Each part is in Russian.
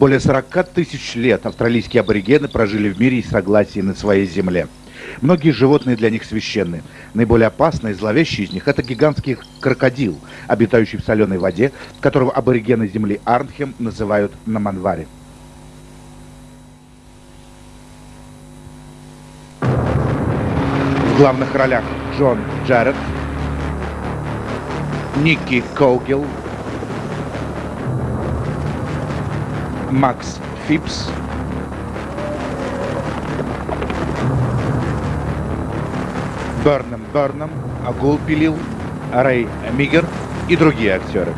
Более 40 тысяч лет австралийские аборигены прожили в мире и согласии на своей земле. Многие животные для них священны. Наиболее опасный и зловещий из них – это гигантский крокодил, обитающий в соленой воде, которого аборигены земли Арнхем называют Наманвари. В главных ролях Джон Джаред, Никки Коугел, Макс Фипс, Берном Берном, Агул Пилил, Рэй Мигер и другие актеры.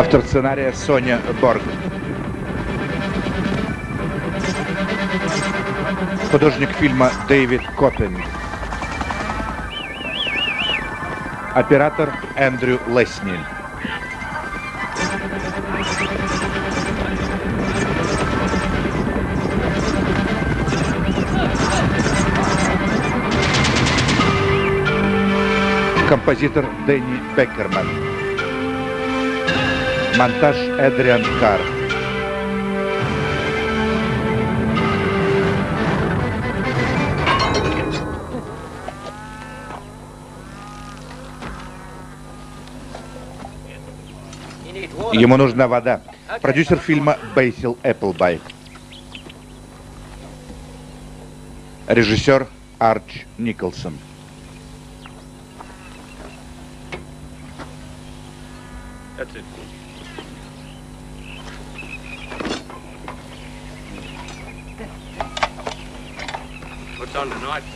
Автор сценария Соня Борг. Художник фильма Дэвид Коппин. Оператор Эндрю Лесниль. Композитор Дэнни Беккерман. Монтаж Эдриан Карр. Ему нужна вода. Продюсер фильма Бейсил Эпплбай. Режиссер Арч Николсон. That's it.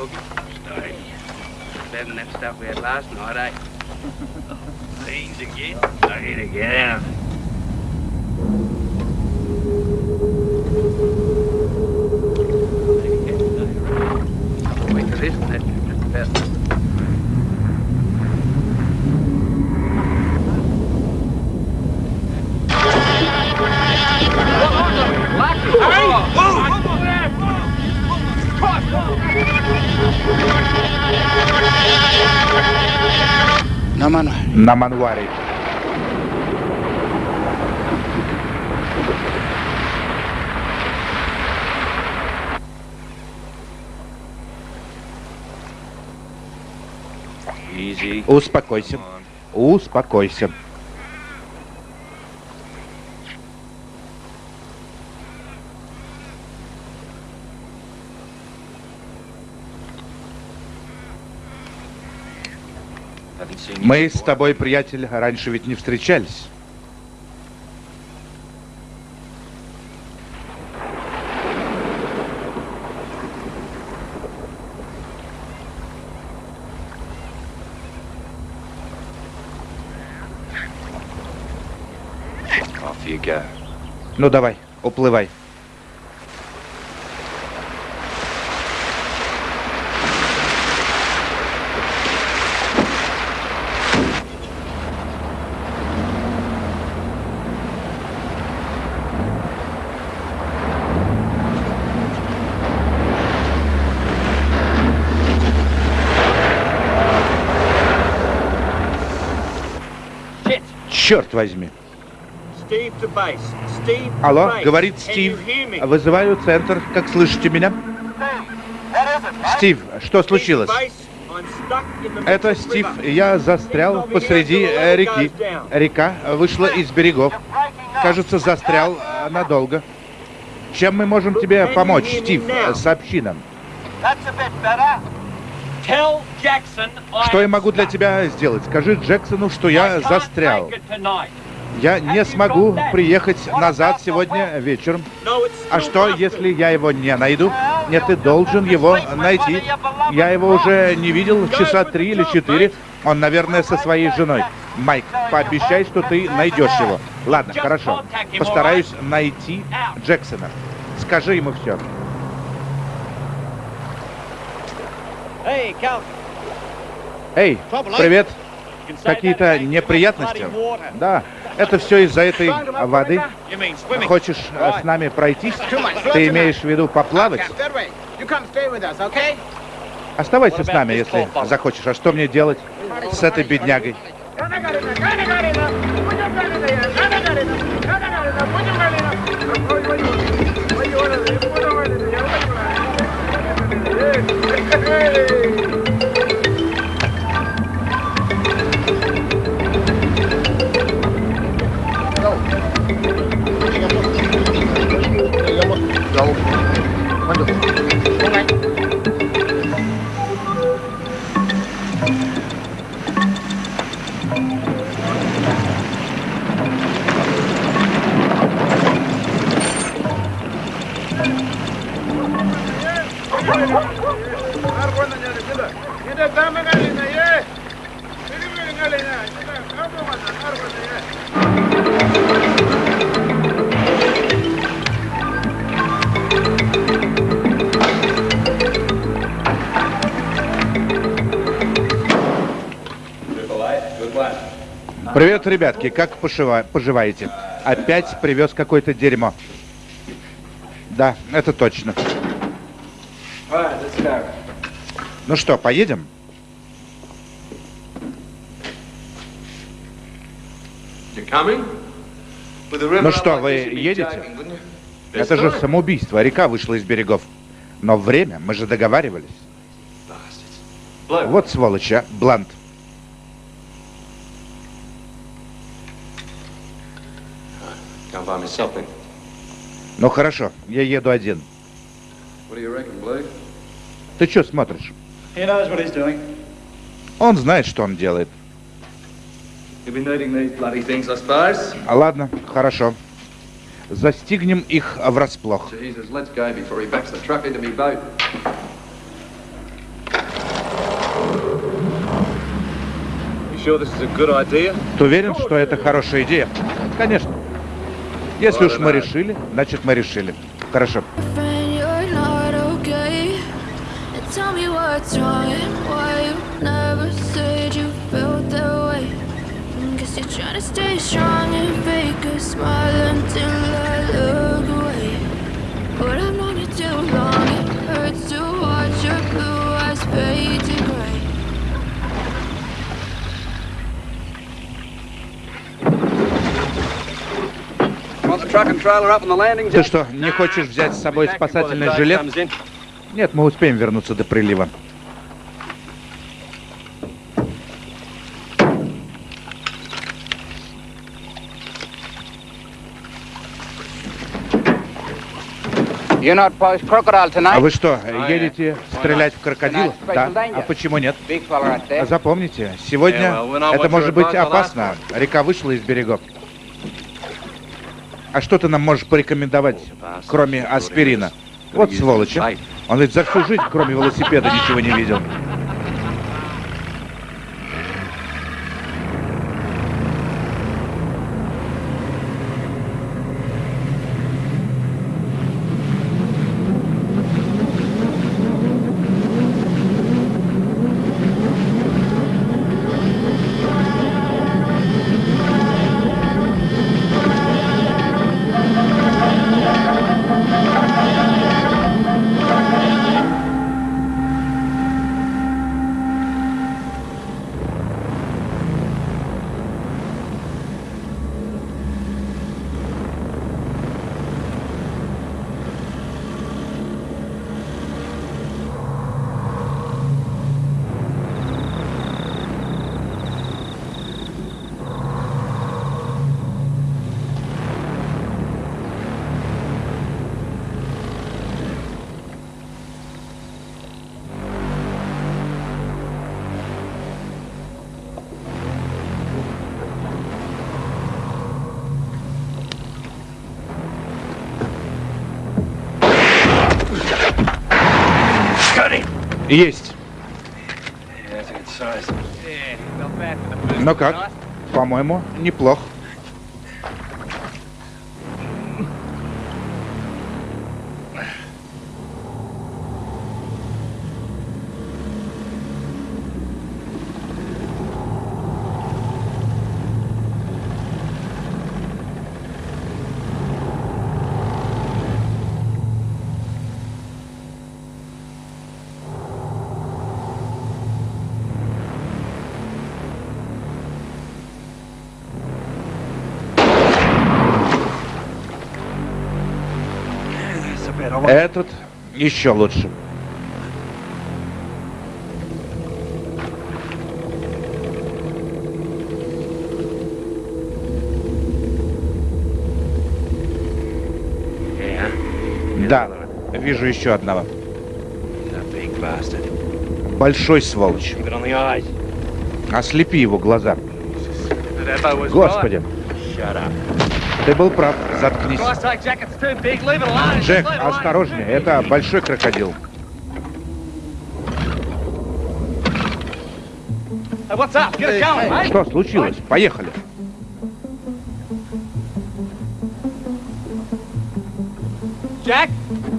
Tonight, Boogie? Better than that stuff we had last night, eh? Beans again? I need to get out. На Манваре. Успокойся. Успокойся. Мы с тобой, приятель, раньше ведь не встречались. Ну давай, уплывай. Черт возьми. Алло, говорит Стив. Вызываю центр. Как слышите меня? Стив, что случилось? Это Стив. Я застрял посреди э, реки. Река вышла из берегов. Кажется, застрял э, надолго. Чем мы можем тебе помочь, Стив? Сообщи нам. Что я могу для тебя сделать? Скажи Джексону, что я застрял. Я не смогу приехать назад сегодня вечером. А что, если я его не найду? Нет, ты должен его найти. Я его уже не видел часа три или четыре. Он, наверное, со своей женой. Майк, пообещай, что ты найдешь его. Ладно, хорошо. Постараюсь найти Джексона. Скажи ему все. Эй, привет. Какие-то неприятности? Да, это все из-за этой воды. Хочешь э, с нами пройтись? Ты имеешь в виду поплавать? Оставайся с нами, если захочешь. А что мне делать с этой беднягой? Hey! Go. Go. Go. Привет, ребятки, как пожива... поживаете? Опять привез какое-то дерьмо. Да, это точно. Ну что, поедем? Ну что, вы едете? Это же самоубийство. Река вышла из берегов. Но время, мы же договаривались. Вот сволочь, а, Блант. Ну хорошо, я еду один. Ты что смотришь? Он знает, что он делает. А ладно, хорошо. Застигнем их врасплох. Ты уверен, что это хорошая идея? Конечно. Если уж мы решили, значит мы решили. Хорошо. But I've known you too long, it hurts to watch your blue eyes fade to gray Ты что, не хочешь взять с собой спасательный жилет? Нет, мы успеем вернуться до прилива. А вы что, едете стрелять в крокодилов? Да. А почему нет? Запомните, сегодня это может быть опасно. Река вышла из берегов. А что ты нам можешь порекомендовать, кроме аспирина? Вот сволочь. А. Он ведь за всю жизнь, кроме велосипеда, ничего не видел. Есть. Ну как? По-моему, неплох. Еще лучше. Да, вижу еще одного. Большой сволочь. Ослепи его глаза. Господи. Ты был прав. Заткнись. Джек, осторожнее. Это большой крокодил. Что случилось? Поехали.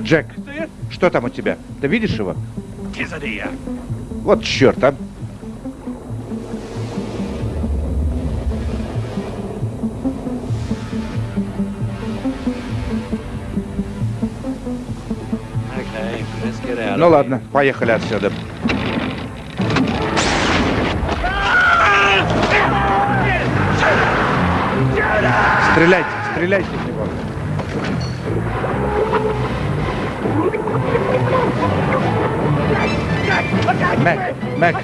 Джек, что там у тебя? Ты видишь его? Вот черт, а. Ну ладно, поехали отсюда. Стреляйте, стреляйте в него. Мэг, Мэг,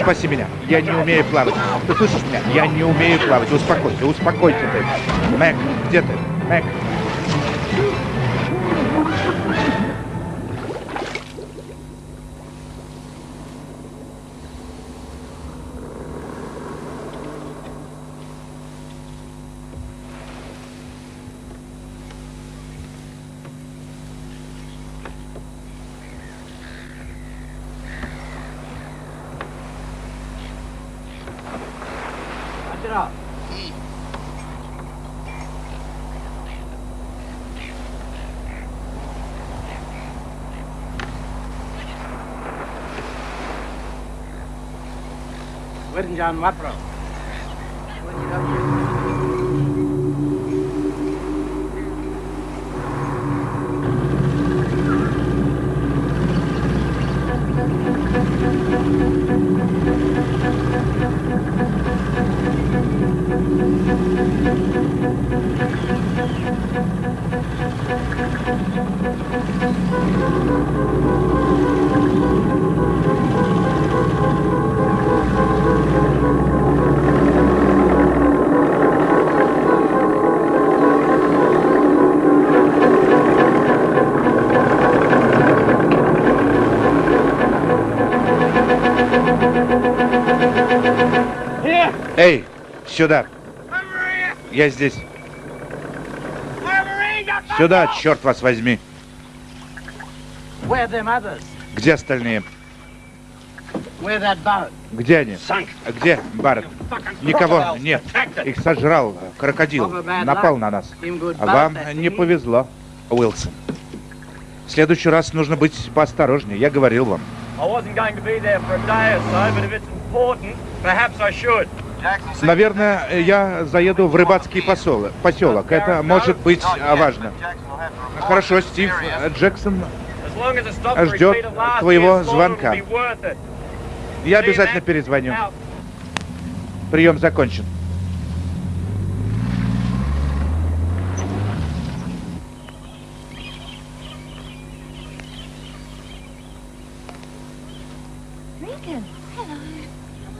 спаси меня. Я не умею плавать. Ты слышишь меня? Я не умею плавать. Успокойся, успокойся ты. Мэг, где ты? Мэг. down сюда. Я здесь. Сюда, черт вас возьми. Где остальные? Где они? Где Барретт? Никого нет. Их сожрал крокодил. Напал на нас. Вам не повезло, Уилсон. В следующий раз нужно быть поосторожнее. Я говорил вам. Наверное, я заеду в рыбацкий поселок. поселок. Это может быть важно. Хорошо, Стив. Джексон ждет твоего звонка. Я обязательно перезвоню. Прием закончен.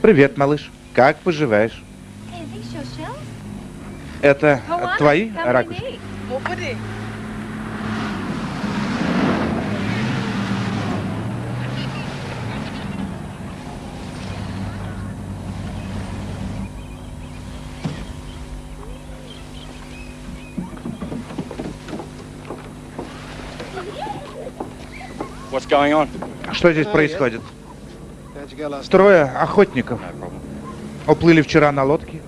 Привет, малыш. Как поживаешь? Это твои ракушки? Что здесь происходит? Трое охотников уплыли вчера на лодке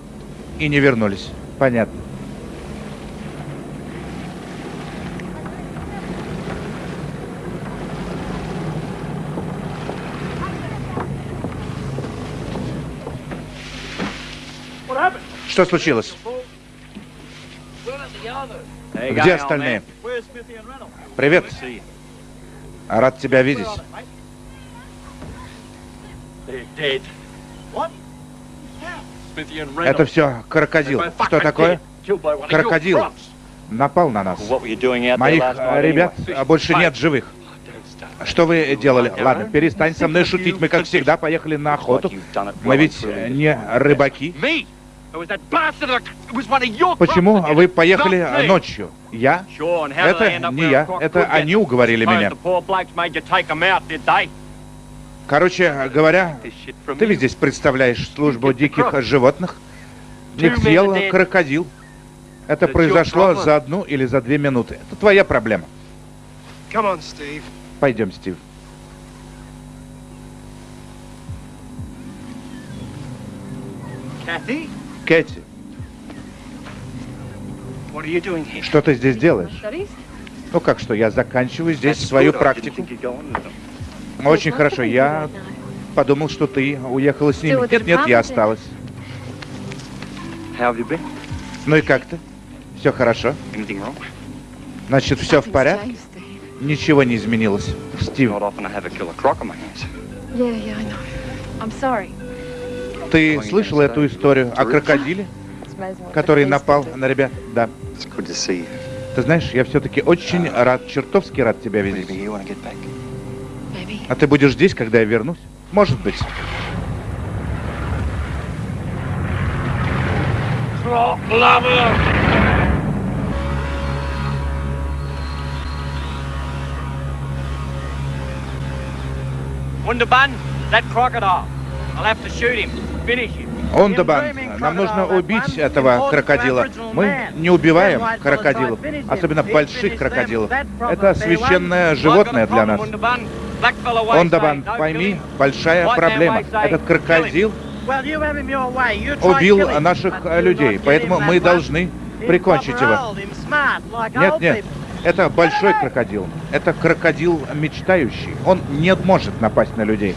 и не вернулись. Понятно. Что случилось? Где остальные? Привет. Рад тебя видеть. Это все крокодил. Что такое? Крокодил напал на нас. Моих ребят больше нет живых. Что вы делали? Ладно, перестань со мной шутить. Мы, как всегда, поехали на охоту. Мы ведь не рыбаки. Почему вы поехали ночью? Я? Это не я. Это они уговорили меня. Короче говоря, ты ведь здесь представляешь службу диких животных? Их съел крокодил. Это произошло за одну или за две минуты. Это твоя проблема. Пойдем, Стив. Кэти, что ты здесь делаешь? Ну как что, я заканчиваю здесь свою практику. Очень хорошо. Я подумал, что ты уехала с ними. Нет, нет, я осталась. Ну и как ты? Все хорошо? Значит, все в порядке? Ничего не изменилось. Стив. Ты слышал эту историю о крокодиле, который напал на ребят? Да. Ты знаешь, я все-таки очень рад, чертовски рад тебя видеть. А ты будешь здесь, когда я вернусь? Может быть. Wunderban, that crocodile. I'll have to shoot him, finish him. Ондабан, нам нужно убить этого крокодила. Мы не убиваем крокодилов, особенно больших крокодилов. Это священное животное для нас. Ондабан, пойми, большая проблема. Этот крокодил убил наших людей, поэтому мы должны прикончить его. Нет, нет, это большой крокодил. Это крокодил мечтающий. Он не может напасть на людей.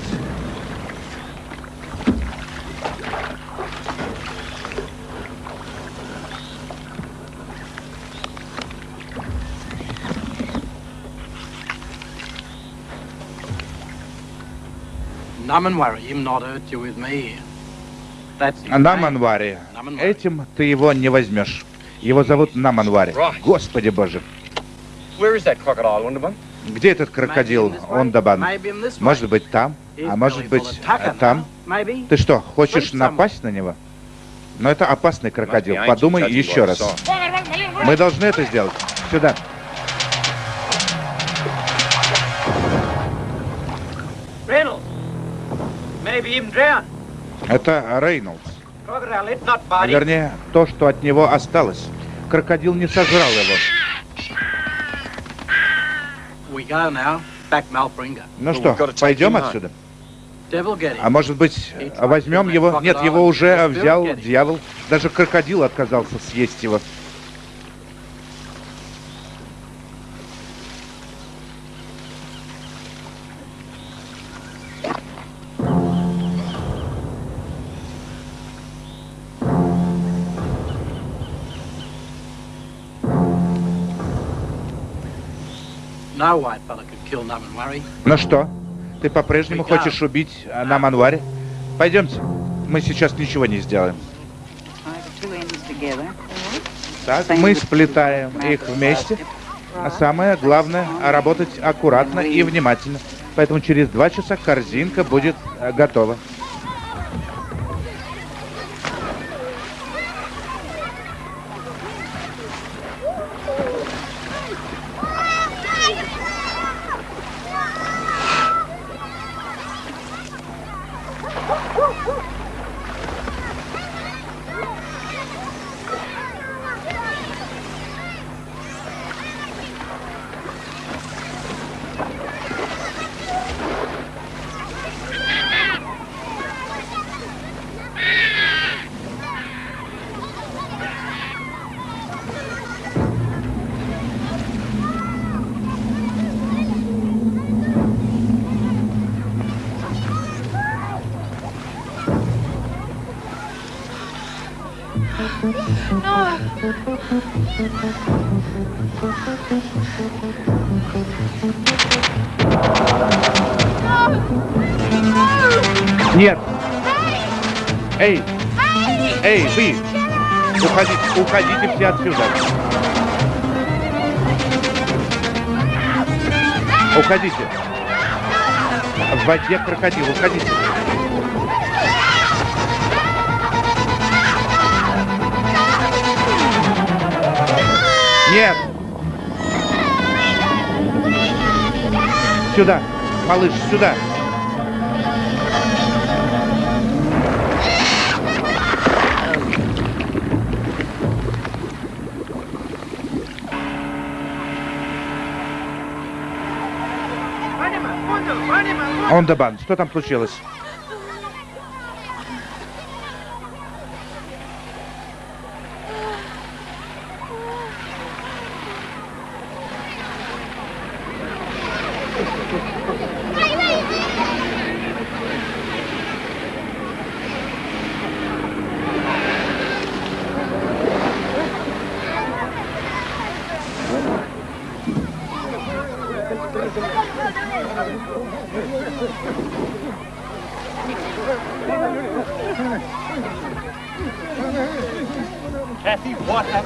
Наманвари. Этим ты его не возьмешь. Его зовут Наманвари. Господи боже. Где этот крокодил, Ондабан? Может быть, там? А может быть, там? Ты что, хочешь напасть на него? Но это опасный крокодил. Подумай еще раз. Мы должны это сделать. Сюда. Это Рейнольдс. Вернее, то, что от него осталось. Крокодил не сожрал его. Ну что, пойдем отсюда? А может быть, возьмем его? Нет, его уже взял дьявол. Даже крокодил отказался съесть его. Ну что, ты по-прежнему хочешь убить Наманвари? Пойдемте, мы сейчас ничего не сделаем. Так, мы сплетаем их вместе. А самое главное, работать аккуратно и внимательно. Поэтому через два часа корзинка будет э, готова. Нет! Эй! Эй, вы! Уходите, уходите все отсюда! Уходите! В воде крокодил, уходите! Нет! Сюда! Малыш, сюда! Он Дебан, что там случилось?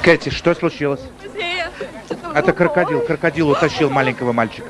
Кэти, что случилось? Это крокодил. Крокодил утащил маленького мальчика.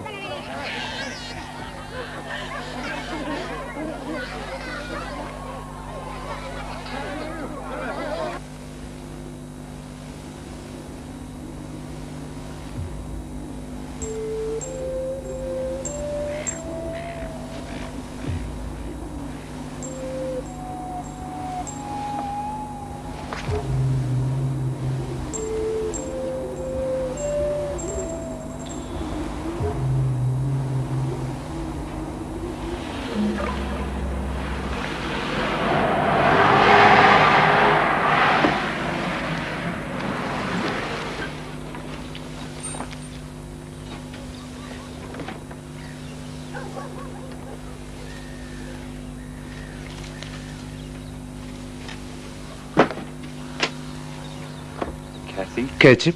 Кэти,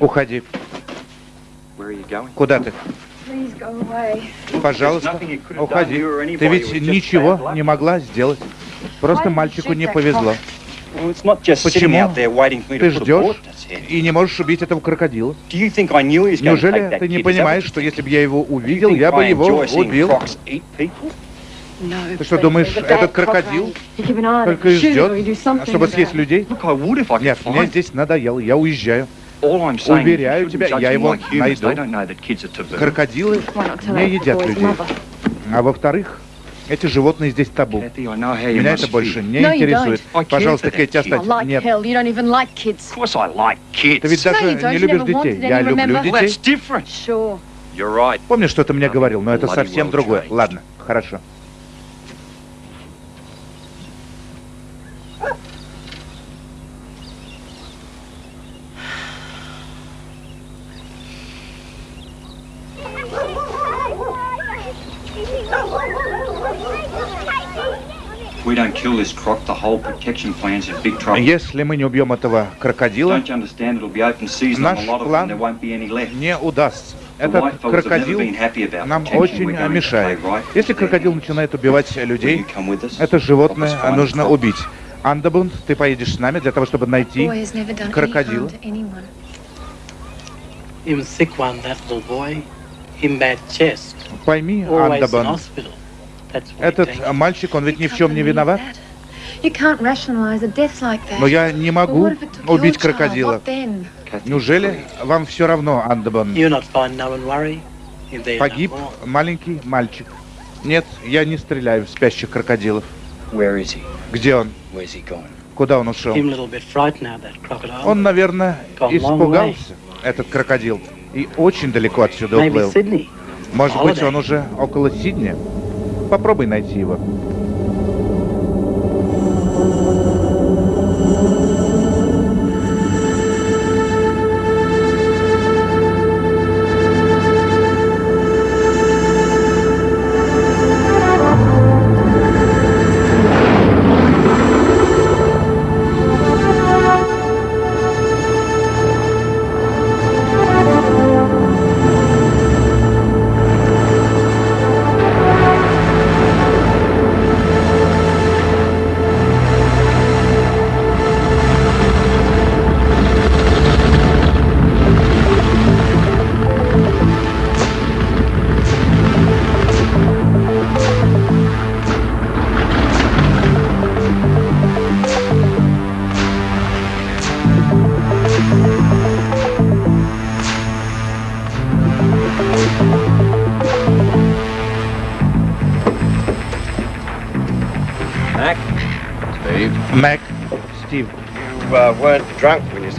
уходи. Куда ты? Пожалуйста, уходи. Ты ведь ничего не могла сделать. Просто мальчику не повезло. Почему ты ждешь и не можешь убить этого крокодила? Неужели ты не понимаешь, что если бы я его увидел, я бы его убил? Ты что, думаешь, этот крокодил только и ждет, чтобы съесть людей? Нет, мне здесь надоело, я уезжаю. Уверяю тебя, я его найду. Крокодилы не едят людей. А во-вторых, эти животные здесь табу. Меня это больше не интересует. Пожалуйста, Кэти, останься. Нет. Ты ведь даже не любишь детей. Я люблю детей. Помнишь, что ты мне говорил, но это совсем другое. Ладно, хорошо. Если мы не убьем этого крокодила, наш план не удастся. Этот крокодил нам очень мешает. Если крокодил начинает убивать людей, это животное нужно убить. Андабунд, ты поедешь с нами для того, чтобы найти крокодила. Пойми, Андабан, этот мальчик, он ведь ни в чем не виноват. Но я не могу убить крокодила. Неужели вам все равно, Андабан? Погиб маленький мальчик. Нет, я не стреляю в спящих крокодилов. Где он? Куда он ушел? Он, наверное, испугался, этот крокодил, и очень далеко отсюда уплыл. Может быть, он уже около Сидни? Попробуй найти его.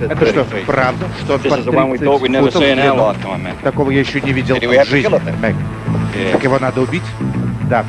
Это что, правда, что под 30 футов длину? Такого я еще не видел в жизни, Мэг. Так его надо убить? Да.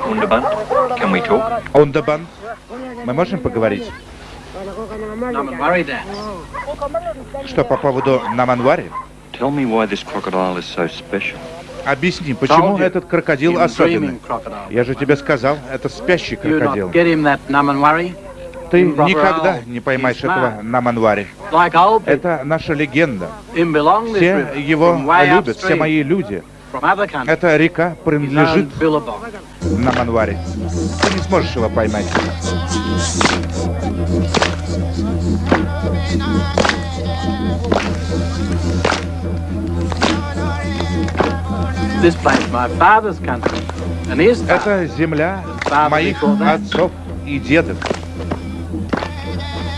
Underbun, can we talk? Ундабан, мы можем поговорить? Что по поводу Наманвари? Tell me why this crocodile is so special. Объясни, почему этот крокодил особенный? Я же тебе сказал, это спящий крокодил. Ты никогда не поймаешь этого Наманвари. Это наша легенда. Все его любят, все мои люди. Эта река принадлежит Наманвари. Ты не сможешь его поймать. Это земля моих отцов и дедов.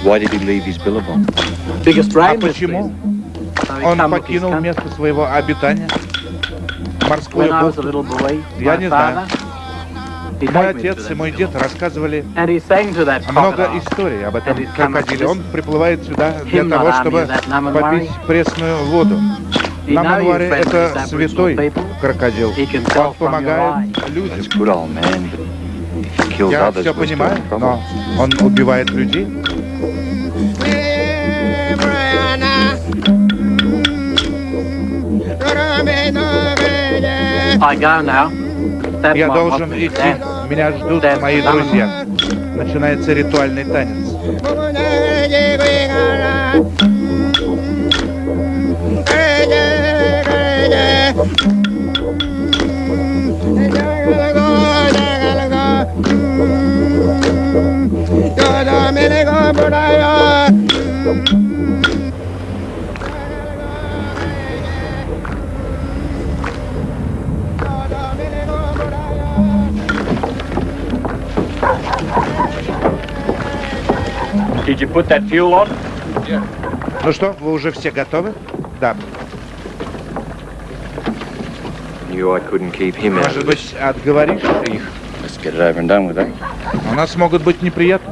Why did he leave his billabong? А почему он покинул место своего обитания? Морскую бухту. Я не знаю. Мой отец и мой дед рассказывали много историй об этом крокодиле. Он приплывает сюда для того, чтобы попить пресную воду. Наманвари — это святой крокодил. Он помогает людям. Я все понимаю, но он убивает людей. Я должен идти. Меня ждут мои друзья. Начинается ритуальный танец. Did you put that fuel on? Ну что, вы уже все готовы? Да. Knew I couldn't keep him out Может быть, отговоришь их? Let's get it over and done with, eh? У нас могут быть неприятности.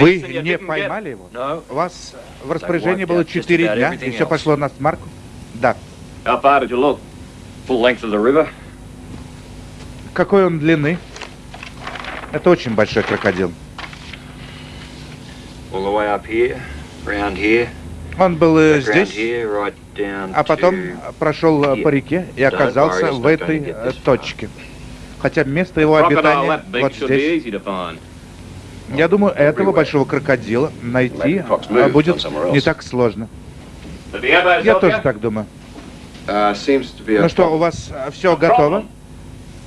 Вы не поймали его? У вас в распоряжении было четыре дня, и все пошло на смарку? Да. Какой он длины? Это очень большой крокодил. Он был э, здесь, а потом прошел э, по реке и оказался в этой э, точке. Хотя место его обитания вот здесь. Я думаю, этого большого крокодила найти будет не так сложно. Я тоже так думаю. Ну что, у вас все готово?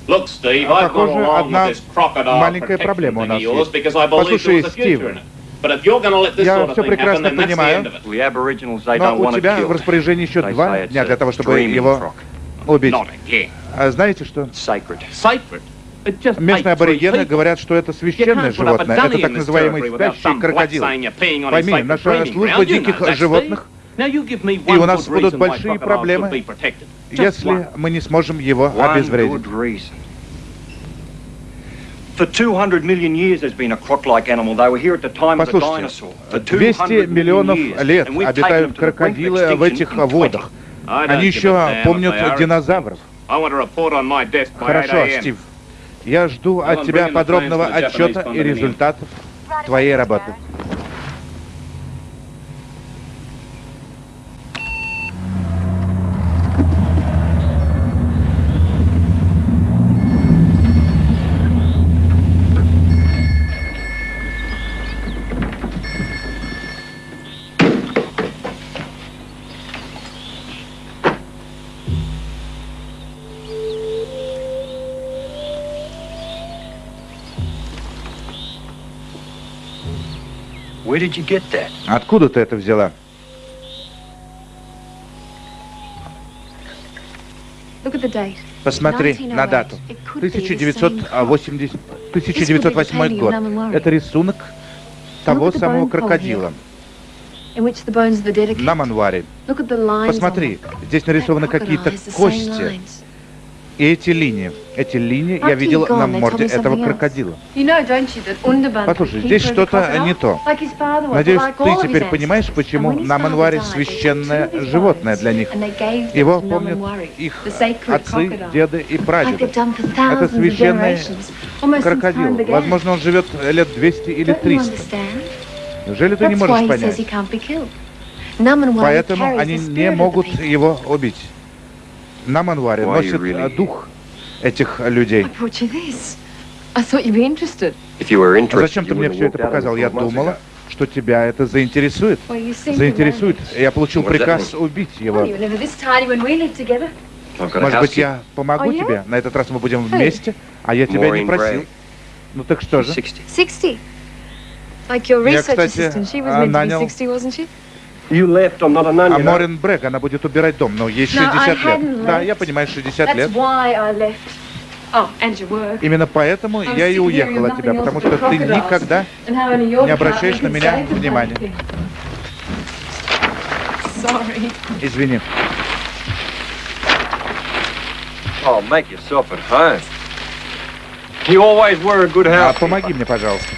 Похоже, одна маленькая проблема у нас есть. Послушай, Стив, я все прекрасно понимаю, но у тебя в распоряжении еще два дня для того, чтобы его убить. А знаете что? Местные аборигены говорят, что это священное животное. Это так называемый спящий крокодил. Пойми, наша служба диких животных, и у нас будут большие проблемы, если мы не сможем его обезвредить. Послушайте, 200 миллионов лет обитают крокодилы в этих водах. Они еще помнят динозавров. Хорошо, Стив. Я жду от тебя подробного отчета и результатов твоей работы. Откуда ты это взяла? Посмотри на дату. 1980, 1908 год. Это рисунок того самого крокодила. На манваре. Посмотри, здесь нарисованы какие-то кости. И эти линии, эти линии я видел на морде этого крокодила. Послушай, здесь что-то не то. Надеюсь, ты теперь понимаешь, почему Наманвари священное животное для них. Его помнят их отцы, деды и прадеды. Это священный крокодил. Возможно, он живет лет 200 или 300. Неужели ты не можешь понять? Поэтому они не могут его убить на манваре носит really... дух этих людей. Зачем ты мне все это показал? Я думала, что тебя это заинтересует. Заинтересует. Я получил приказ убить его. Может быть, я помогу тебе? На этот раз мы будем вместе, а я тебя не просил. Ну так что же? Я, кстати, нанял а Морин Брэк, она будет убирать дом, но ей 60 лет. Да, я понимаю, 60 лет. Oh, Именно поэтому я и уехал от тебя, потому что ты никогда не обращаешь на меня внимания. Извини. Oh, а, помоги мне, пожалуйста.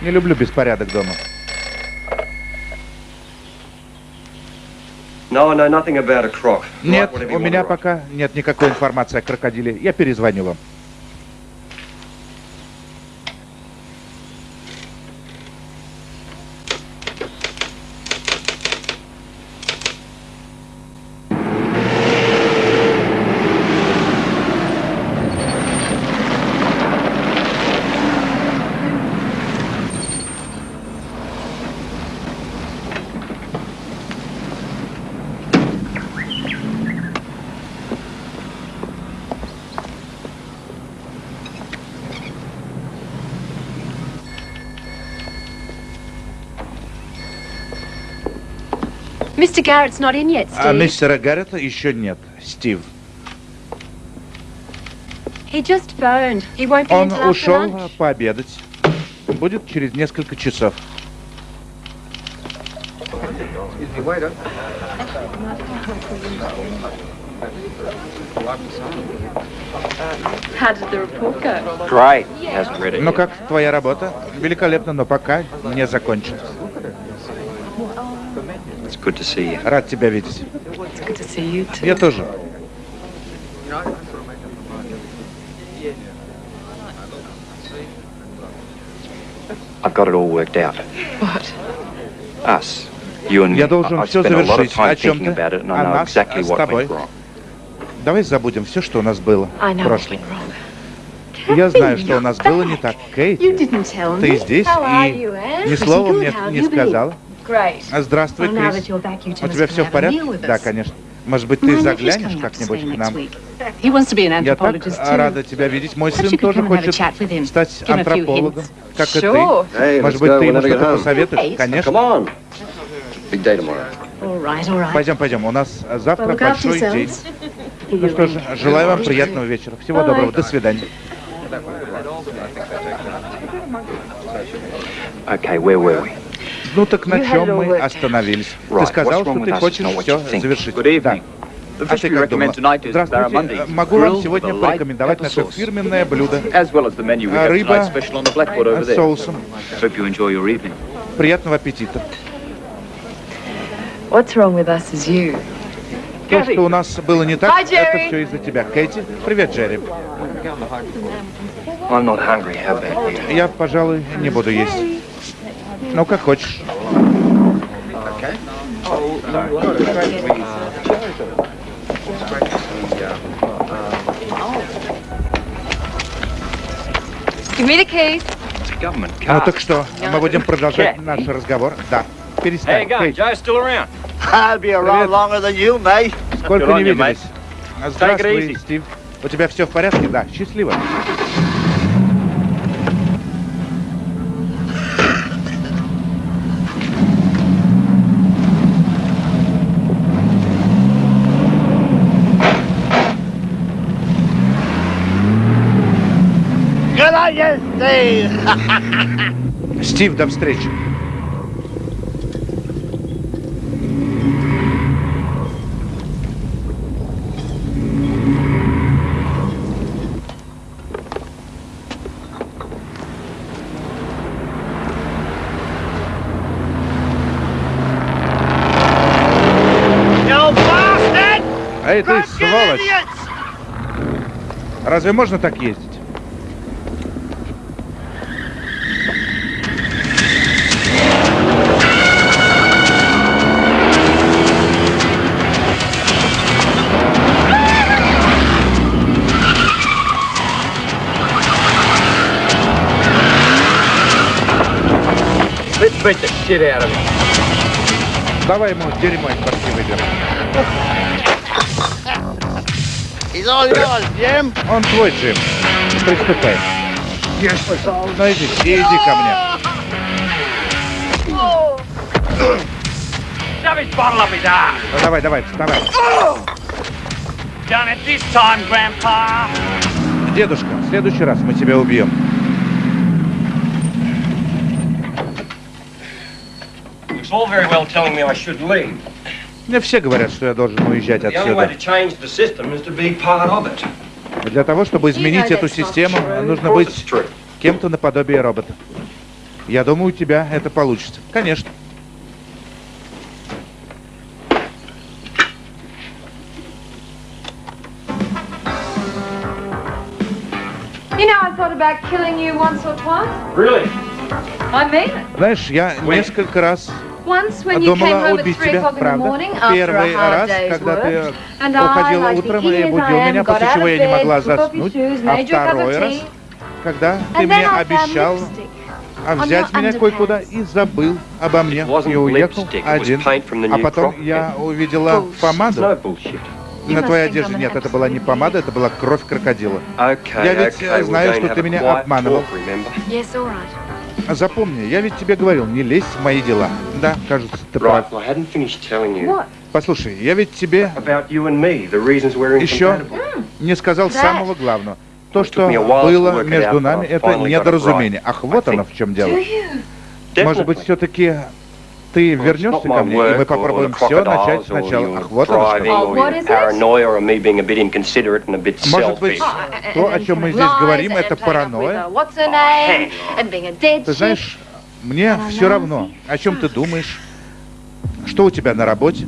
Не люблю беспорядок дома. Нет, у меня пока нет никакой информации о крокодиле. Я перезвоню вам. Mr. Garrett's not in yet, Steve. А мистера Гаррета еще нет, Стив. He just phoned. He won't be Он ушел пообедать. Будет через несколько часов. How did the report go? Great. He hasn't read it Ну как твоя работа? Великолепно, но пока не закончен. Good to see you. Рад тебя видеть. It's good to see you too. Я тоже. I've got it all worked out. What? Us. You and me. Я должен I- I've всё spent a lot of завершить. О time чем thinking ты? about it, and О I know нас, exactly с what тобой. went wrong. Давай забудем все, что у нас было I know в what прошлом. went wrong. Я знаю, что у нас было не так. Me. ты здесь и ни слова мне не сказала. Great. А, Здравствуй, Крис. that you're back, you two У must тебя все в have a порядке? meal with Да, конечно. Может быть, ты заглянешь coming up to как-нибудь к нам? week. He wants to be an Я так anthropologist too. рада тебя видеть. Мой сын тоже хочет chat with him. стать антропологом, как и ты. Может быть, ты ему что-то посоветуешь? Конечно. Come on. Big day tomorrow. All right, all right. Пойдем, пойдем. У нас завтра look after большой день. Ну что ж, желаю вам приятного вечера. Всего доброго. До свидания. Okay, where were we? Ну так на чем мы остановились? Ты сказал, что ты хочешь все завершить. Да. А ты как думала? Здравствуйте. Могу вам сегодня порекомендовать наше фирменное блюдо А, рыба с соусом. Приятного аппетита. What's wrong with us is you. То, что у нас было не так, Hi, это все из-за тебя. Кэти, привет, Джерри. Я, пожалуй, не буду есть. Ну, как хочешь. Give me the government Ну так что, мы будем продолжать наш разговор? Да. Перестань. Still around? I'll be around longer than you, mate. сколько не виделись? Здравствуй, easy. Стив. У тебя все в порядке? Да. Счастливо. Steve. Стив, до встречи. Bastard! Эй, ты, сволочь! Разве можно так ездить? Beat the shit out of him. Давай ему дерьмо из башки выберем. He's all yours, Jim. Он твой, Джим. Приступай. Ну иди, иди ко мне. Ну, давай, давай, вставай. Done it this time, Grandpa. Дедушка, в следующий раз мы тебя убьем. It's all very well telling me I should leave. Мне все говорят, что я должен уезжать The only way to отсюда. change the system is to be part of it. Для того, чтобы изменить эту систему, нужно быть кем-то наподобие робота. Я думаю, у тебя это получится. Конечно. You know, I thought about killing you once or twice. Really? I mean it. Знаешь, я несколько раз Once when you came думала home at убить 3 тебя, o'clock in the правда? morning after a Первый hard раз, day's когда ты work, and I, уходила утром и будил меня, после чего я не могла заснуть. А второй раз, когда ты and мне обещал а on взять меня кое-куда и забыл обо мне и уехал один. paint from the А new потом crop я увидела No помаду на твоей одежде. Нет, это была не помада, это была кровь крокодила. Я ведь, э, знаю, что ты меня обманывал. Запомни, я ведь тебе говорил, не лезь в мои дела. Да, кажется, ты прав. Послушай, я ведь тебе еще не сказал самого главного. То, что было между нами, это недоразумение. Ах, вот оно в чем дело. Может быть, все-таки ты вернешься ко мне, и мы попробуем все начать сначала. Ах, вот оно что. Может быть, то, о чем мы здесь говорим, это паранойя? Ты знаешь, мне все равно, о чем ты думаешь, что у тебя на работе.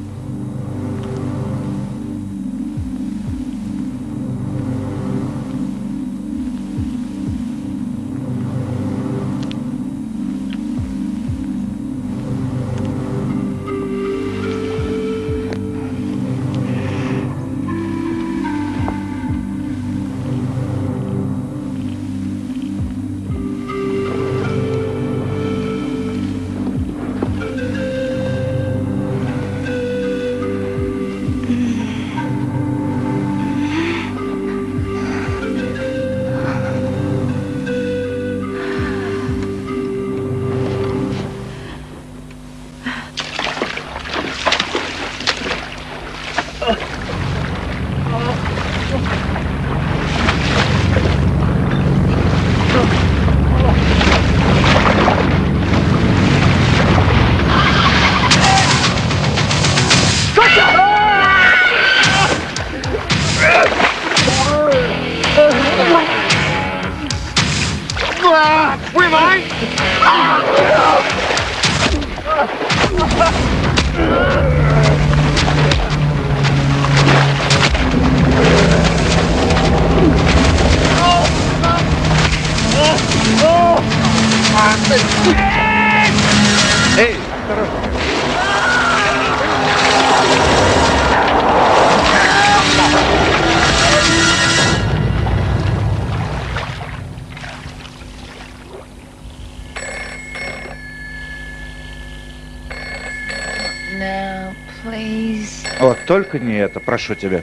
Прошу тебя.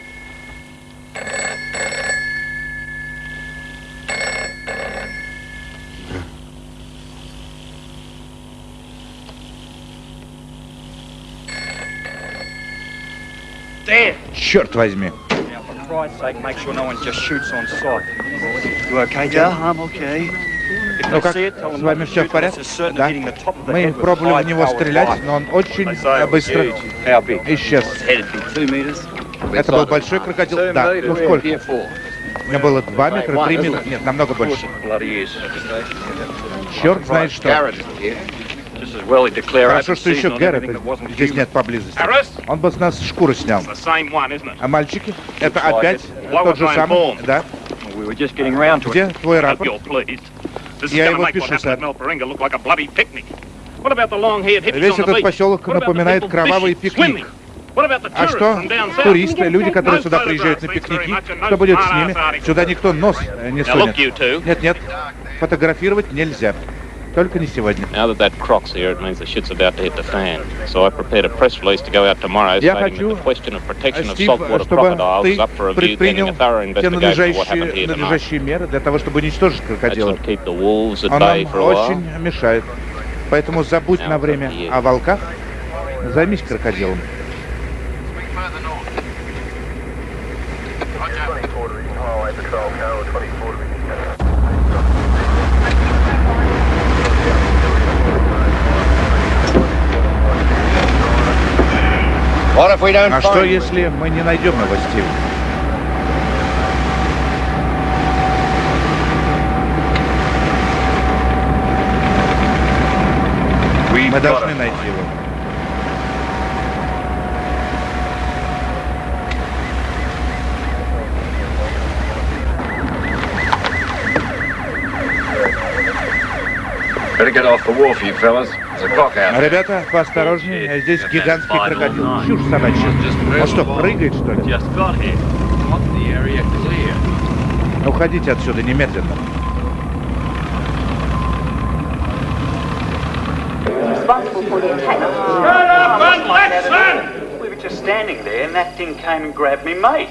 Черт возьми. Ну как, с вами все в порядке? Да. Мы пробовали в него стрелять, но он очень быстро исчез. Это был большой крокодил? Да. Ну сколько? У меня было два метра, три метра. Нет, намного больше. Черт знает что. Хорошо, что еще Гаррета здесь нет поблизости. Он бы с нас шкуру снял. А мальчики? Это опять тот же самый? Да. Где твой рапорт? Я его пишу, сэр. Весь этот поселок напоминает кровавый пикник. А что туристы, люди, которые сюда приезжают на пикники, что будет с ними? Сюда никто нос не сунет. Нет, нет, фотографировать нельзя. Только не сегодня. Я хочу, Стив, чтобы ты предпринял те надлежащие, надлежащие меры для того, чтобы уничтожить крокодила. Он нам очень мешает. Поэтому забудь на время о волках, займись крокодилом. А что, если мы не найдем его, Стив? Мы должны найти его. Better get off the wharf, you fellas. Ребята, поосторожнее, здесь гигантский крокодил. Чушь собачья. Он что, прыгает, что ли? Уходите отсюда немедленно. just standing there and that thing came and grabbed me mate.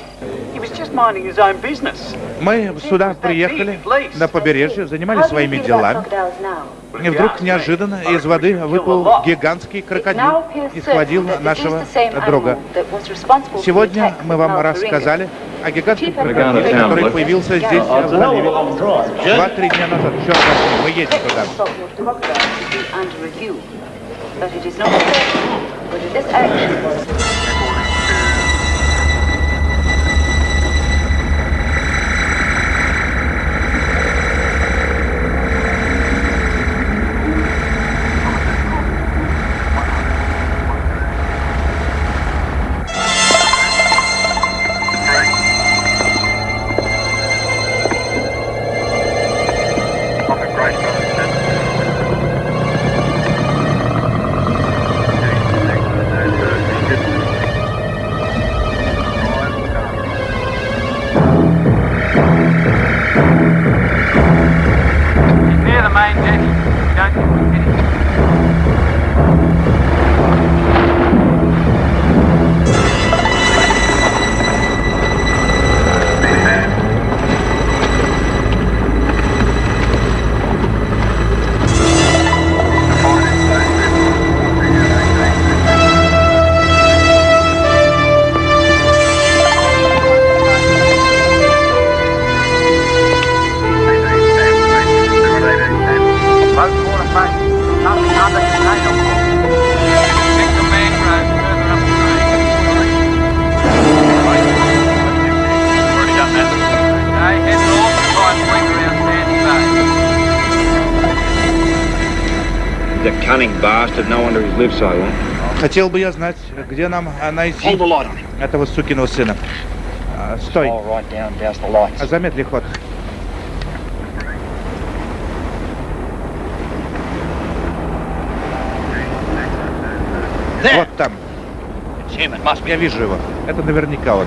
Мы сюда приехали, на побережье, занимались своими делами. И вдруг неожиданно из воды выплыл гигантский крокодил и схватил нашего друга. Сегодня мы вам рассказали о гигантском крокодиле, который появился здесь, в заливе, два-три дня назад. Черт возьми, мы едем туда. but it is not whether this action was Хотел бы я знать, где нам найти этого сукиного сына. А, стой. Замедли ход. Вот там. Я вижу его. Это наверняка он.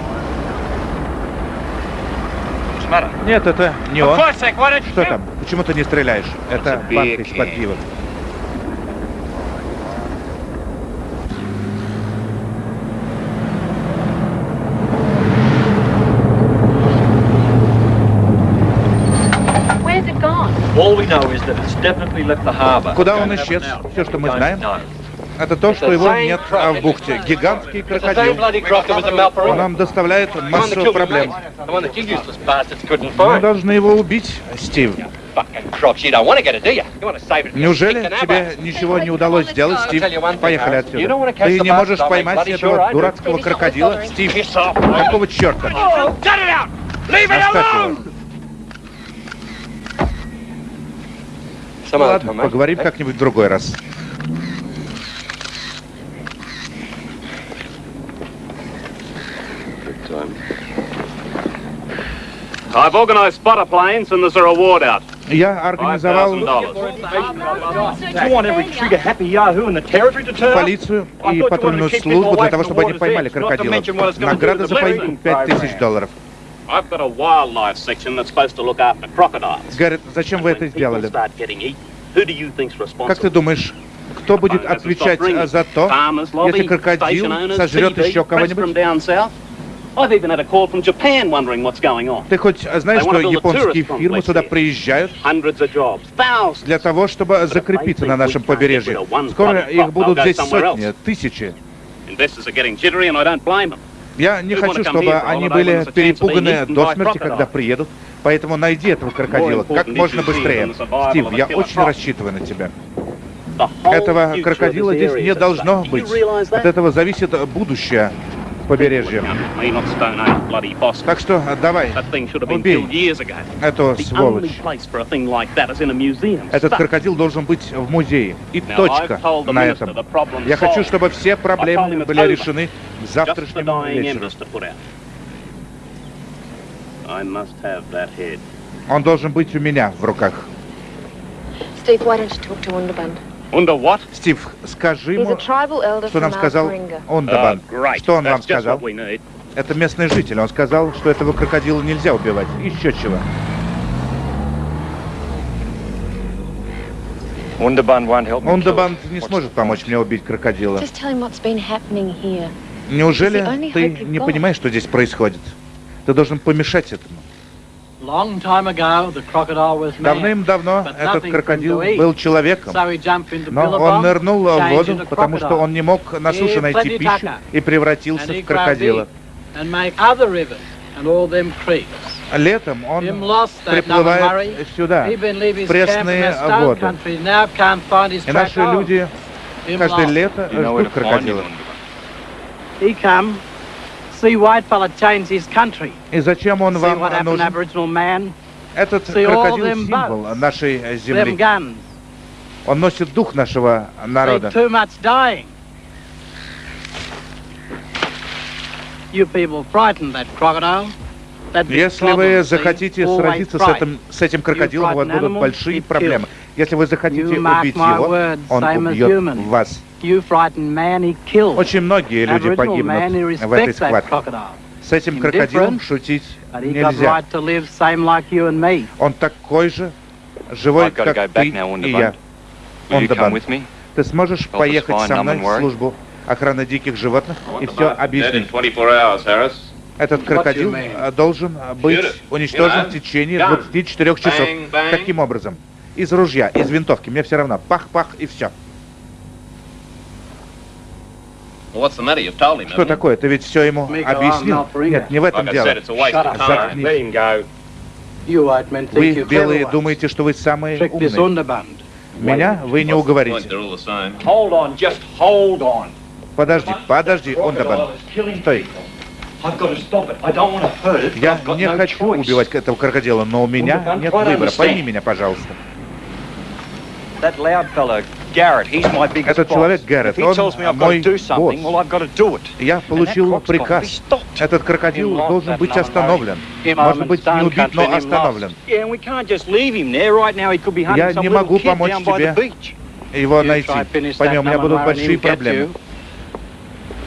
Нет, это не он. Что там? Почему ты не стреляешь? Это банка из-под пива. Куда он исчез? Все, что мы знаем, это то, что его нет в бухте. Гигантский крокодил. Он нам доставляет массу проблем. Мы должны его убить, Стив. Неужели тебе ничего не удалось сделать, Стив? Поехали отсюда. Ты не можешь поймать этого дурацкого крокодила, Стив? Какого черта? Оставь его. Ладно, поговорим как-нибудь в другой раз. I've organized spotter planes and there's a reward out. Я организовал полицию и патрульную службу для того, чтобы они поймали крокодила. Награда за поимку 5000 долларов. Гаррет, зачем вы это сделали? Как ты думаешь, кто будет отвечать за то, если крокодил сожрет еще кого-нибудь? Ты хоть знаешь, что японские фирмы сюда приезжают? Для того, чтобы закрепиться на нашем побережье? Скоро их будут здесь сотни, тысячи. Я не хочу, чтобы они были перепуганы до смерти, когда приедут. Поэтому найди этого крокодила как можно быстрее. Стив, я очень рассчитываю на тебя. Этого крокодила здесь не должно быть. От этого зависит будущее побережья. Так что давай, убей эту сволочь. Этот крокодил должен быть в музее. И точка на этом. Я хочу, чтобы все проблемы были решены к завтрашнему вечеру. Он должен быть у меня в руках. Steve, why don't you talk to Underband? Under what? Стив, скажи ему, что нам сказал Ондабан. Uh, что он вам сказал? Это местный житель. Он сказал, что этого крокодила нельзя убивать. Еще чего. Ундабан не сможет помочь мне убить крокодила. Неужели ты не понимаешь, что здесь происходит? Ты должен помешать этому. Давным-давно этот крокодил был человеком, но он нырнул в воду, потому что он не мог на суше найти пищу и превратился в крокодила. Летом он приплывает сюда, в пресные воды. И наши люди Каждое лето ждут крокодилов. See white fella change his country. И зачем он вам нужен? Этот крокодил символ нашей земли. Он носит дух нашего See народа. Если вы захотите сразиться с этим, с этим крокодилом, у вас будут большие проблемы. Если вы захотите убить его, он убьет human. вас. You frighten man, he kills. Очень многие люди погибнут в этой схватке. crocodile. С этим крокодилом шутить нельзя. right to live same like you and me. Он такой же живой, как ты и я. Will you come Ондабан, with me? ты сможешь поехать со мной в службу охраны диких животных и все объяснить? 24 hours, Harris. Этот крокодил э, должен э, быть уничтожен в течение gun. 24 часов. Каким образом? Из ружья, из винтовки. Мне все равно. Пах-пах и все. Well, what's the matter? You've told him, Что такое? Ты ведь все ему объяснил? Нет, не в этом дело. Заткнись. Вы, белые, думаете, что вы самые умные. Меня вы не уговорите. they're all the same. Hold on, just hold on. Подожди, подожди, Ондабан. Стой. Я не хочу убивать этого крокодила, но у меня нет выбора. Пойми меня, пожалуйста. Этот boss. человек Гаррет, он tells me I've got мой to do something, босс. well, I've got to do it. Я получил приказ. stopped. Этот крокодил должен быть остановлен. Может быть, не убит, но остановлен. Я не могу помочь тебе. Его найти. Пойми, that у меня будут большие проблемы.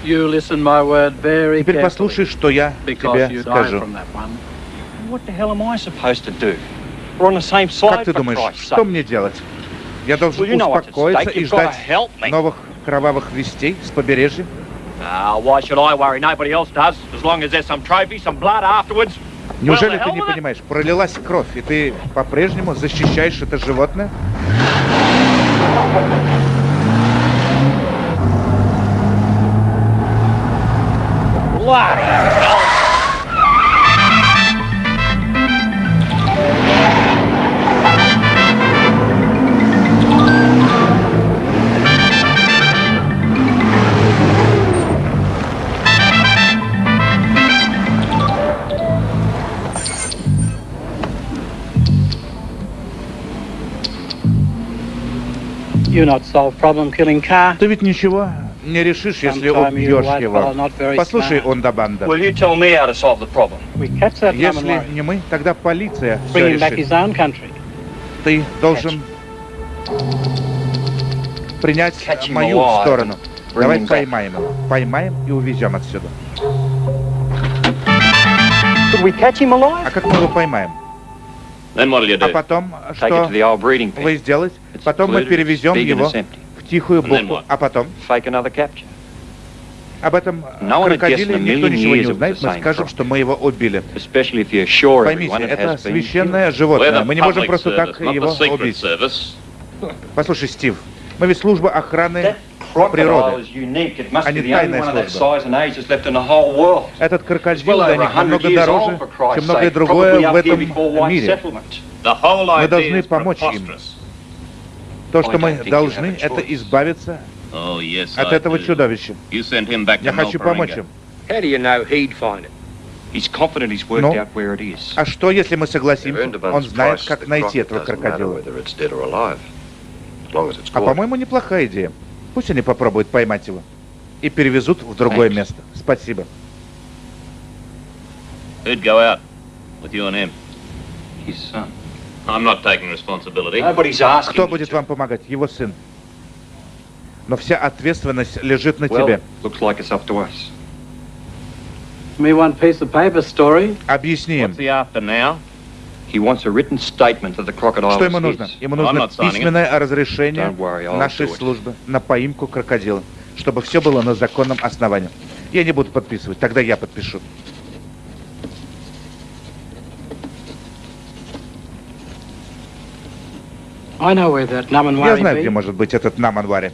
Теперь послушай, что я тебе скажу. Как ты думаешь, что мне делать? Я должен успокоиться и ждать новых кровавых вестей с побережья? Ah. Неужели ты не понимаешь? Пролилась кровь, и ты по-прежнему защищаешь это животное? Not Ты ведь ничего не решишь, если убьешь его. Послушай, catch that lemon если не мы, тогда полиция все Bring him back решит. his own country. Ты должен принять Catch him мою сторону. bring Давай him back. поймаем его. Поймаем и увезем отсюда. Could we catch him alive? А как мы его поймаем? А потом, что вы сделаете? Потом мы перевезем его в тихую бухту. А потом об этом крокодиле никто ничего не узнает. Мы скажем, что мы его убили. Поймите, это священное животное. Мы не можем просто так его убить. Послушай, Стив, мы ведь служба охраны природы. а не тайная служба. Этот крокодил Well для них 100 намного дороже, чем многое другое в этом мире. Мы должны помочь им. То, что мы должны, это избавиться Oh, yes, от этого чудовища. Я хочу помочь им. Ну? А что, если мы согласимся? Он знает, как найти этого крокодила. А по-моему, неплохая идея. Пусть они попробуют поймать его. И перевезут в другое Thanks. место. Спасибо. Who'd go out with you and him? His son. I'm not taking responsibility. Nobody's asking Кто будет вам помогать? Его сын. Но вся ответственность лежит на Well, тебе. looks like it's up to us. Me one piece of paper story. Объясни им, What's he after now? Что ему нужно. Ему нужно письменное разрешение нашей службы на поимку крокодила, чтобы все было на законном основании. Я не буду подписывать, тогда я подпишу. Я знаю, be. где может быть этот Наманвари.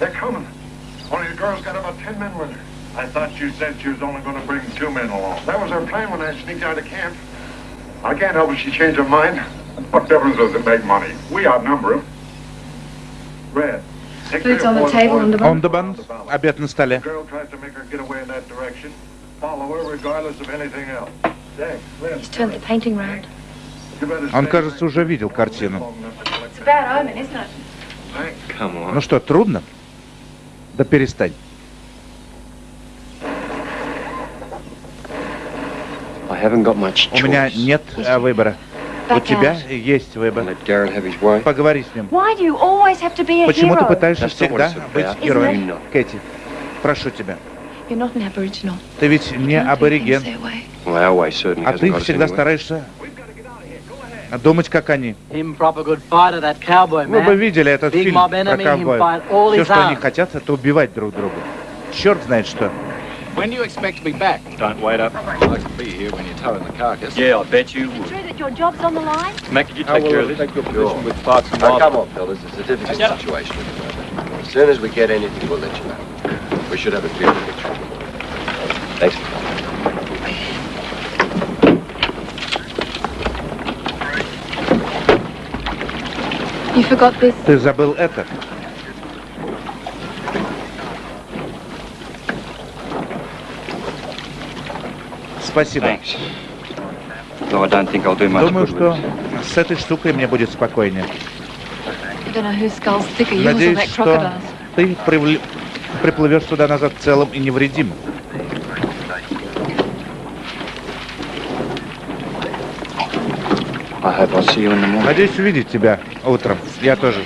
They're coming. Only the girl's got about ten ten men with her. I thought you said she was only going to bring two men along. That was her plan when I sneaked out of camp. I can't help it she changed her mind. What difference does it make money? We outnumber them. Red. Food's on the table, Underband. Underband. Обед на столе. The girl tries to make her get away in that direction. Follow her regardless of anything else. He's turned the painting round. Он, кажется, уже видел картину. It's a bad omen, isn't it? Hey, come on. Ну что, трудно? Да перестань. I haven't got much У меня choice. нет э, выбора. У тебя есть выбор. Поговори с ним. Why do you always have to be a Почему ты hero? пытаешься всегда быть героем? Кэти, прошу тебя. Ты ведь не абориген, а ты всегда стараешься думать, как они. Вы бы видели этот фильм про all Все, что они хотят, это убивать друг друга. Черт знает что. When do you expect to be back? Don't wait up. I'd like to be here when you're towing the carcass. Yeah, I bet you would. True that your job's on the line? Mac, could you I take care will of this? take your position position with parts and Now, come miles. on, fellas. It's a difficult Get up. situation at the moment. As soon as we get anything, we'll let you know. We should have a clear picture. Thanks. You forgot this. Ты забыл это. Much Думаю, что с этой штукой мне будет спокойнее. Надеюсь, что ты привл- приплывешь сюда назад целым и невредимым. Надеюсь увидеть тебя утром. Я тоже.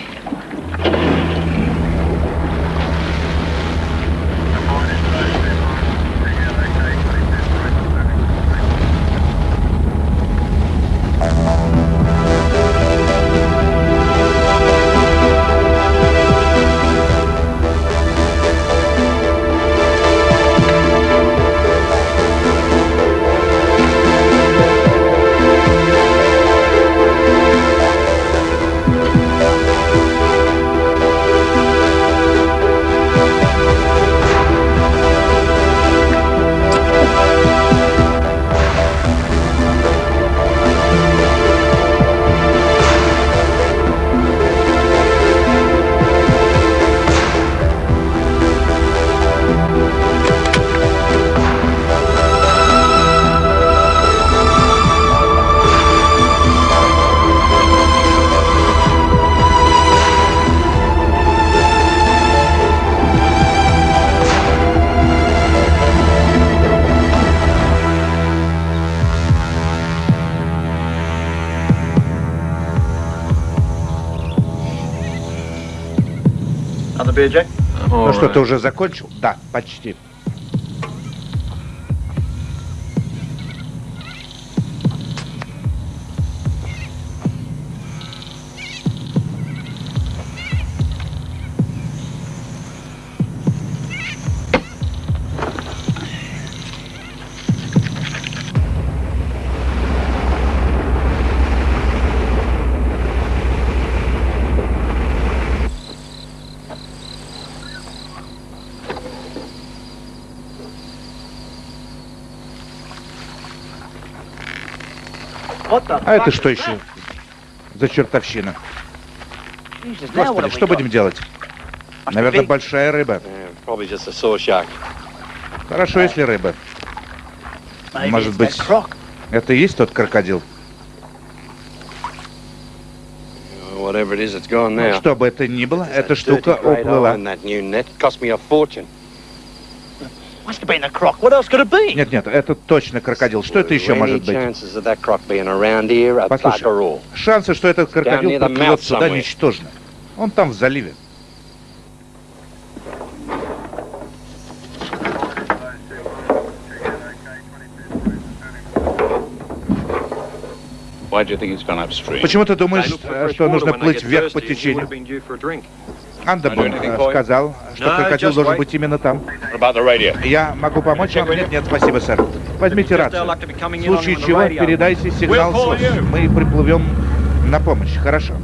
Что, ты уже закончил? Да, почти. А это что еще за чертовщина? Господи, что будем делать? Наверное, большая рыба. Shark. Хорошо, если рыба. Может быть, это и есть тот крокодил? Gone Ну. Что бы это ни было, эта штука уплыла. Нет, нет, это точно крокодил. Что это еще может быть? Послушай, шансы, что этот крокодил подплывет сюда, ничтожны. Он там в заливе. Why do you think he's gone upstream? Почему ты думаешь, э, что нужно плыть вверх по течению? Anything э, сказал, что крокодил должен быть именно там. Я могу помочь вам? Нет, нет, спасибо, сэр. Возьмите uh, рацию. В случае чего передайте сигнал. Мы приплывем на помощь. Хорошо.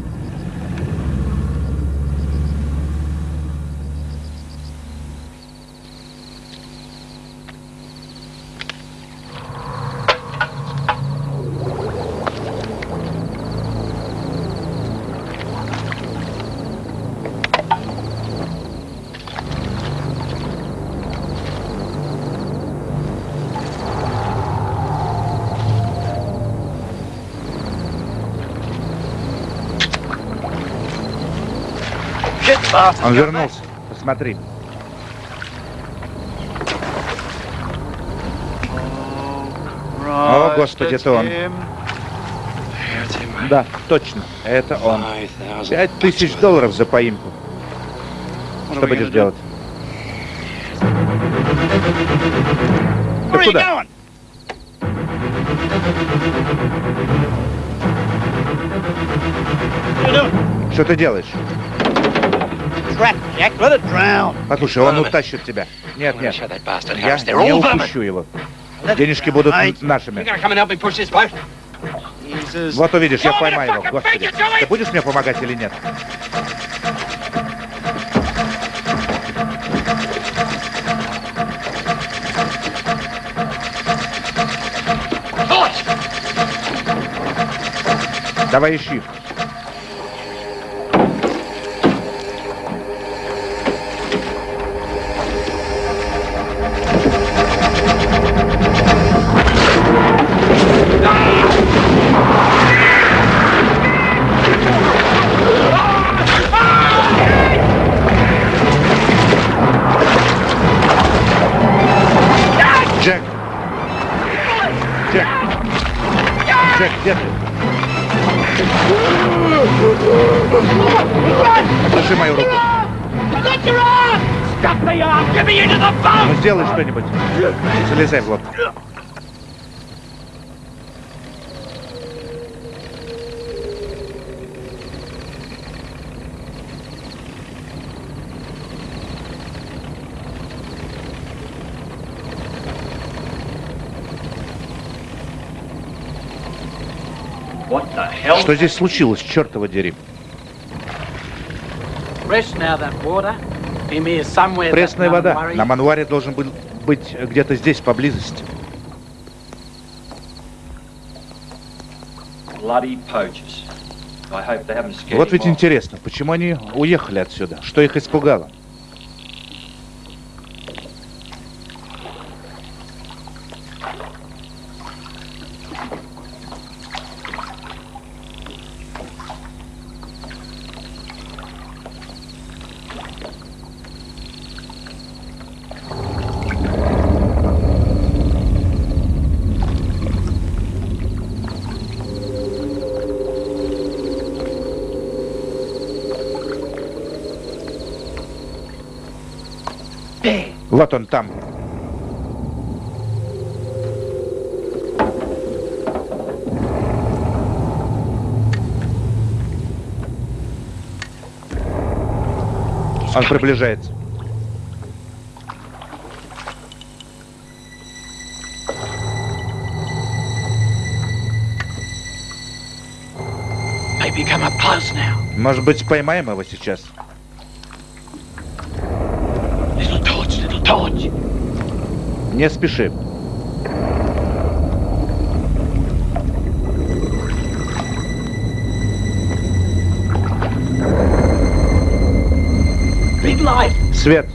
Он вернулся. Посмотри. О, Господи, это он. Да, точно, это он. Пять тысяч долларов за поимку. Что будешь делать? Ты куда? Что ты делаешь? Послушай, он утащит тебя. Нет, нет. Я не упущу его. Денежки будут нашими. Вот увидишь, я поймаю его. Господи, ты будешь мне помогать или нет? Давай ищи. Что-нибудь. Залезай в лодку. Что здесь случилось, чертова дери? Пресная вода. На мануаре должен был быть где-то здесь, поблизости. Вот ведь интересно, почему они уехали отсюда? Что их испугало? Вот он там. Он приближается. Может быть, поймаем его сейчас? Не спеши. Свет.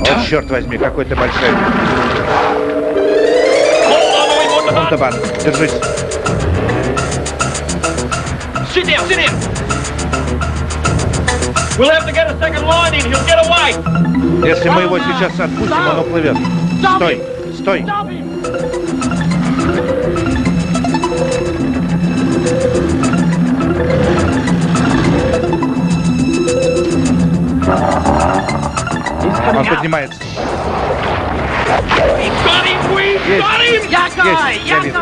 О, черт возьми, какой ты большой. Монтабан, держись. Sit down, Если мы его сейчас отпустим, он уплывет. Стой, стой. Он поднимается. Есть. Есть, я вижу.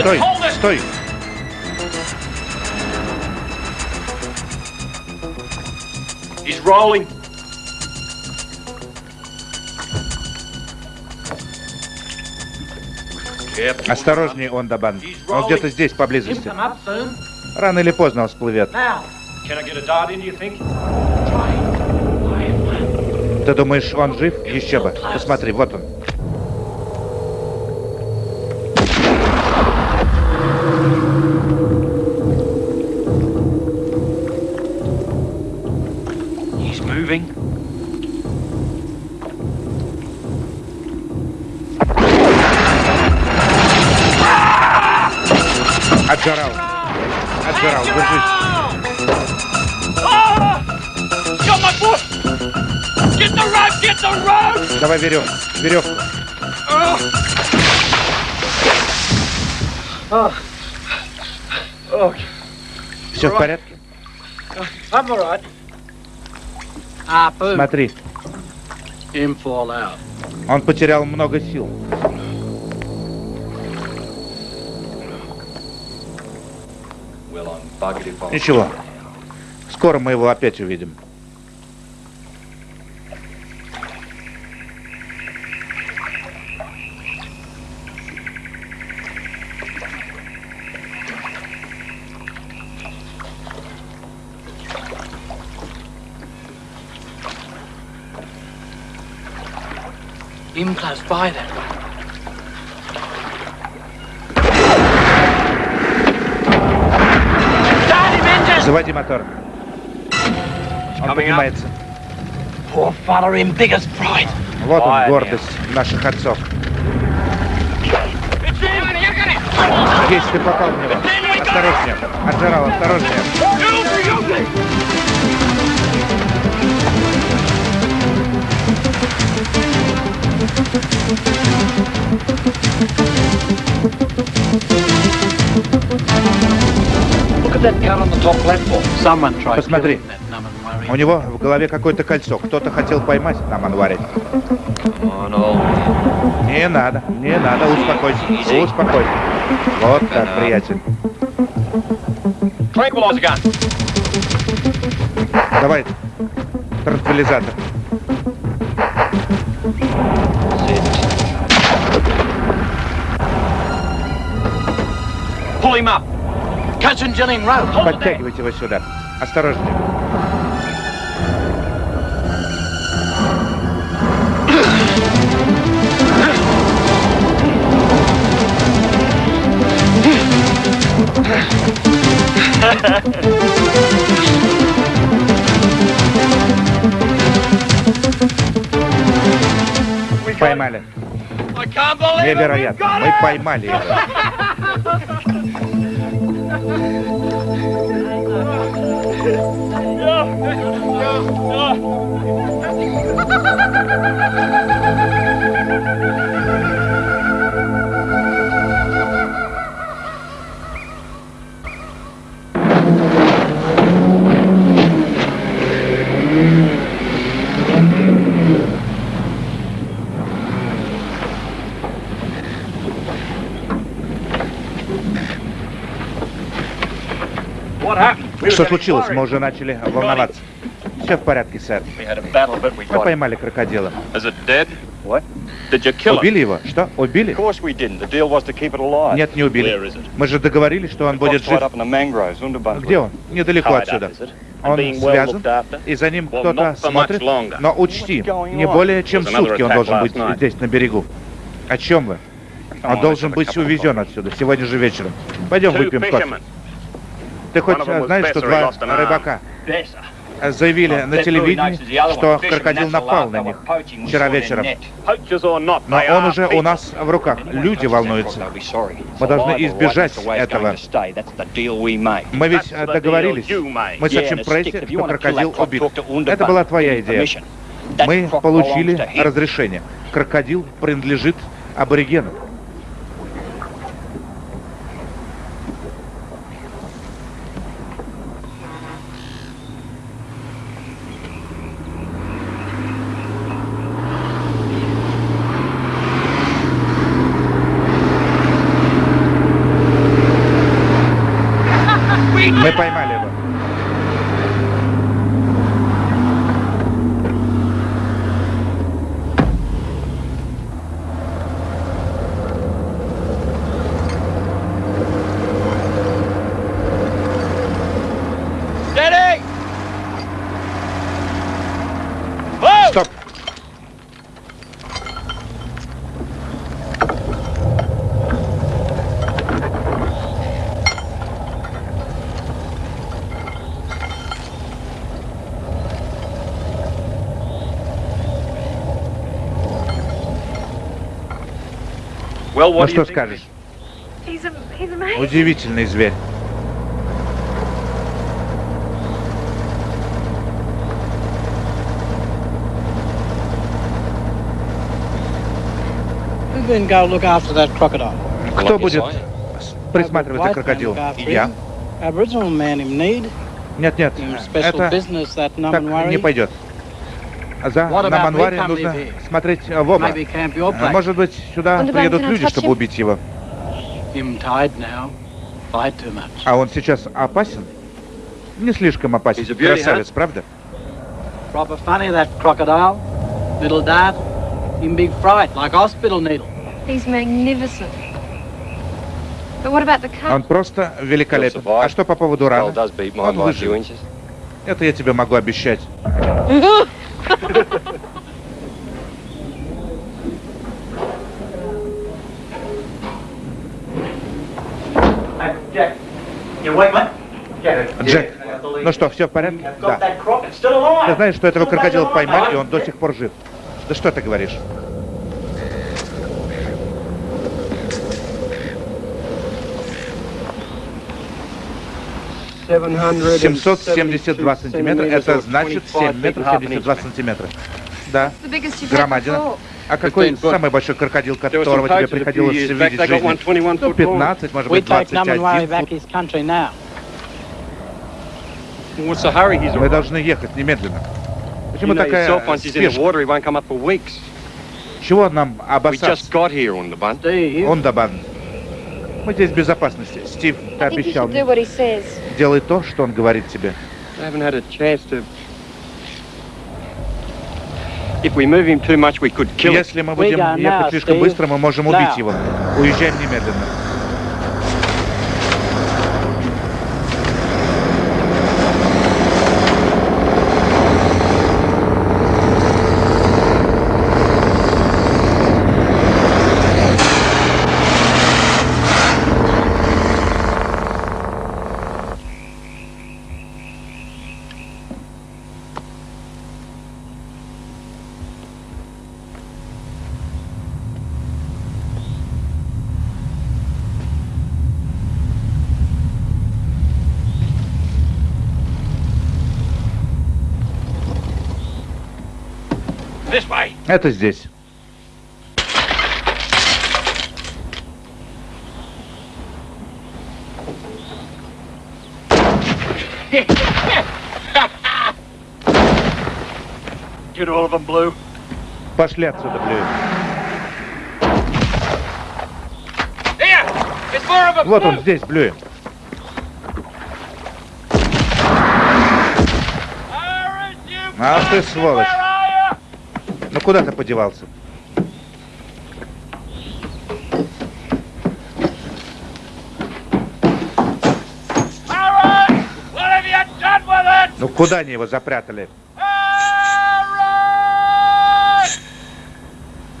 Стой, стой. Rolling. Осторожнее, Ондабан. Он где-то здесь, поблизости. Рано или поздно он всплывет. Ты думаешь, он жив? Еще бы. Посмотри, вот он. Давай веревку. Веревку. Все в порядке? Смотри. Он потерял много сил. Ничего. Скоро мы его опять увидим. Him close by that way. Заводи мотор. Он поднимается. Poor father in biggest pride. Вот он, гордость наших отцов. Есть, ты попал в него. Осторожнее. Отжирал, осторожнее. Посмотри, у него в голове какое-то кольцо. Кто-то хотел поймать на манваре. Не надо, не надо, успокойся, успокойся. Вот так, приятель. Давай, транквилизатор. Подтягивайте его сюда. Осторожнее. Поймали. Невероятно. Мы поймали его. Yeah. Что случилось? Мы уже начали волноваться. Все в порядке, сэр. Мы поймали крокодила. Убили его? Что? Убили? Нет, не убили. Мы же договорились, что он будет жив. Где он? Недалеко отсюда. Он связан, и за ним кто-то смотрит. Но учти, не более чем сутки он должен быть здесь, на берегу. О чем вы? Он должен быть увезен отсюда сегодня же вечером. Пойдем выпьем кофе. Ты хоть знаешь, что два рыбака заявили на телевидении, что крокодил напал на них вчера вечером. Но он уже у нас в руках. Люди волнуются. Мы должны избежать этого. Мы ведь договорились. Мы сообщим прессе, что крокодил убит. Это была твоя идея. Мы получили разрешение. Крокодил принадлежит аборигену. Мы поймали его. Стоп! Ну что скажешь? Удивительный зверь. Кто будет присматривать за крокодилом? Я. Нет, нет, это так не пойдет. За на Манваре нужно смотреть в оба. Может быть, сюда приедут люди, чтобы убить его. А он сейчас опасен? Не слишком опасен. Красавец, правда? Proper funny, that crocodile. Little dart. In big fright, like hospital needle. He's magnificent. But what about the cut? Он просто великолепен. А что по поводу раны? Он выживет. Это я тебе могу обещать. Джек, ну что, все в порядке? Да. Ты знаешь, что этого крокодила поймали, и он до сих пор жив. Да что ты говоришь? Семьсот семьдесят два сантиметра, это значит семь метров семьдесят два сантиметра. Да, громадина. А какой самый большой крокодил, которого тебе приходилось видеть в жизни? Ну, 15, может быть, 21 Мы должны ехать немедленно. Почему такая спешка? Чего нам обоссаться? Он добавил. Мы здесь в безопасности. Стив, ты обещал мне. Делай то, что он говорит тебе. Если мы будем ехать слишком быстро, мы можем убить его. Уезжаем немедленно. Это здесь. Get all of them, Blue. Пошли отсюда, Блю. Вот он здесь, Блю. А ты сволочь. Куда ты подевался? Ну куда они его запрятали?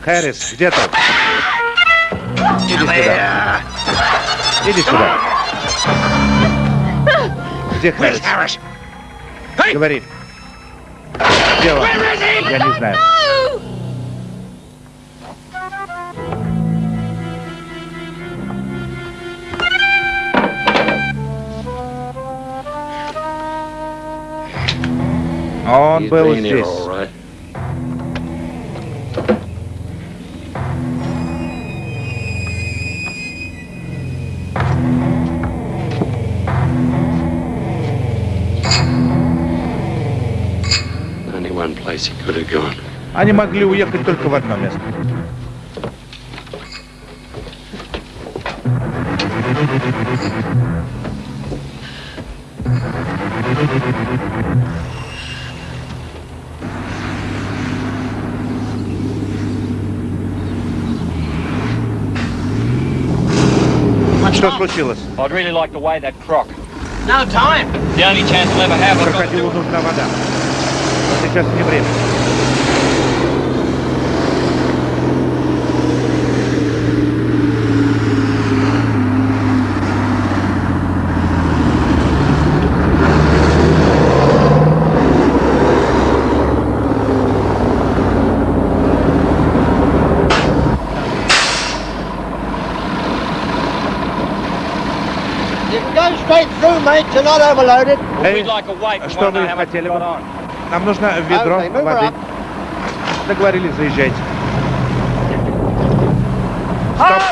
Хэрис, где ты? Иди сюда. Иди сюда. Где Хэрис? Говори. Где он? Я не знаю. Он был здесь. Они могли уехать только в одно место. Что случилось? I'd really like to weigh that croc. No time. The only chance we'll ever have. Крокодилу нужна вода. Но сейчас не время. Эй, что вы хотели бы? Нам нужно ведро воды. Договорились, заезжайте. Стоп.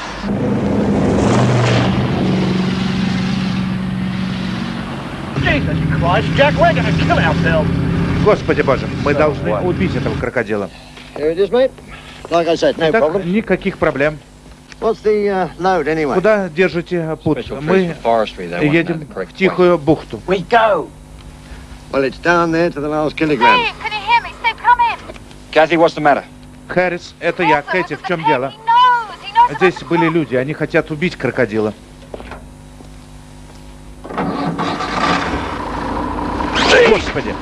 Господи боже, мы должны убить этого крокодила. Итак, никаких проблем. Куда держите путь? Мы едем в Тихую бухту. Well, it's down there to the last kilogram. Steve, can you hear me? Steve, come in. Kathy, what's the matter? Харрис, это я. Кэти, в чем дело? Здесь были люди, они хотят убить крокодила. Господи!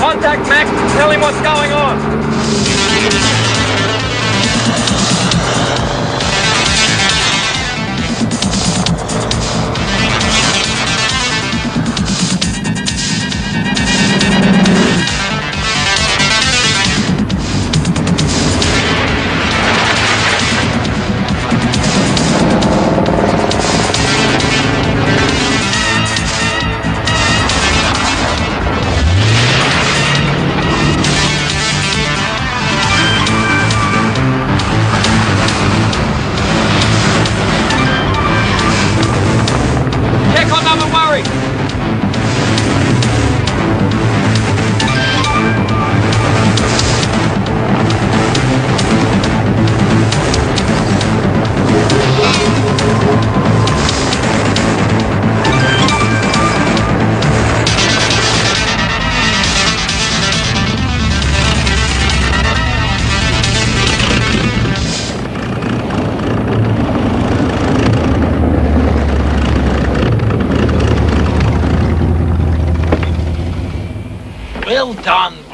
Contact Max. Tell him what's going on.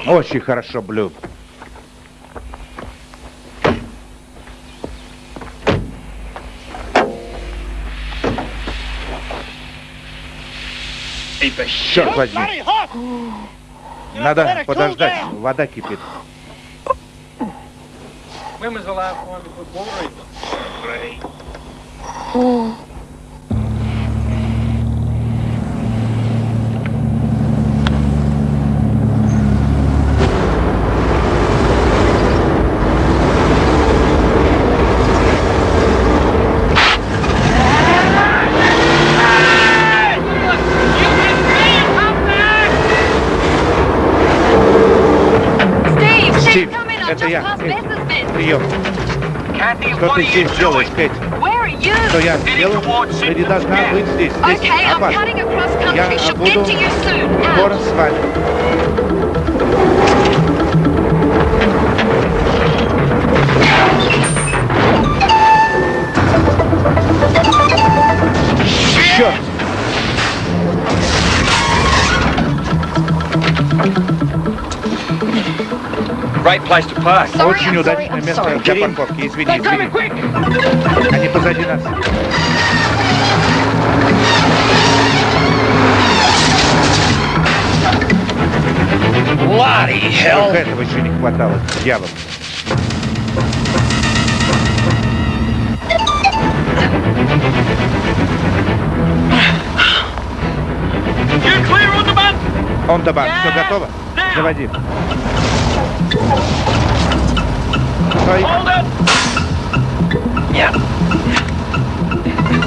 Очень хорошо, Блю. Черт возьми. Надо подождать. Вода кипит. When was the last time you put water in them? Steve, Стив, come in. I've это я. Прием. Что ты здесь делаешь, Кэти? Что я делаю? Ты не должна быть здесь. Здесь Okay, I'm опасно. Я буду get to you soon. скоро с вами. Черт! Great place to park. Sorry, Очень I'm sorry, удачное I'm место sorry. для парковки. Извини, извини. Они позади нас. Bloody hell. Только этого еще не хватало. Дьявол. You clear on the bus? Он добавил. Все готово? Заводи. Стой. It.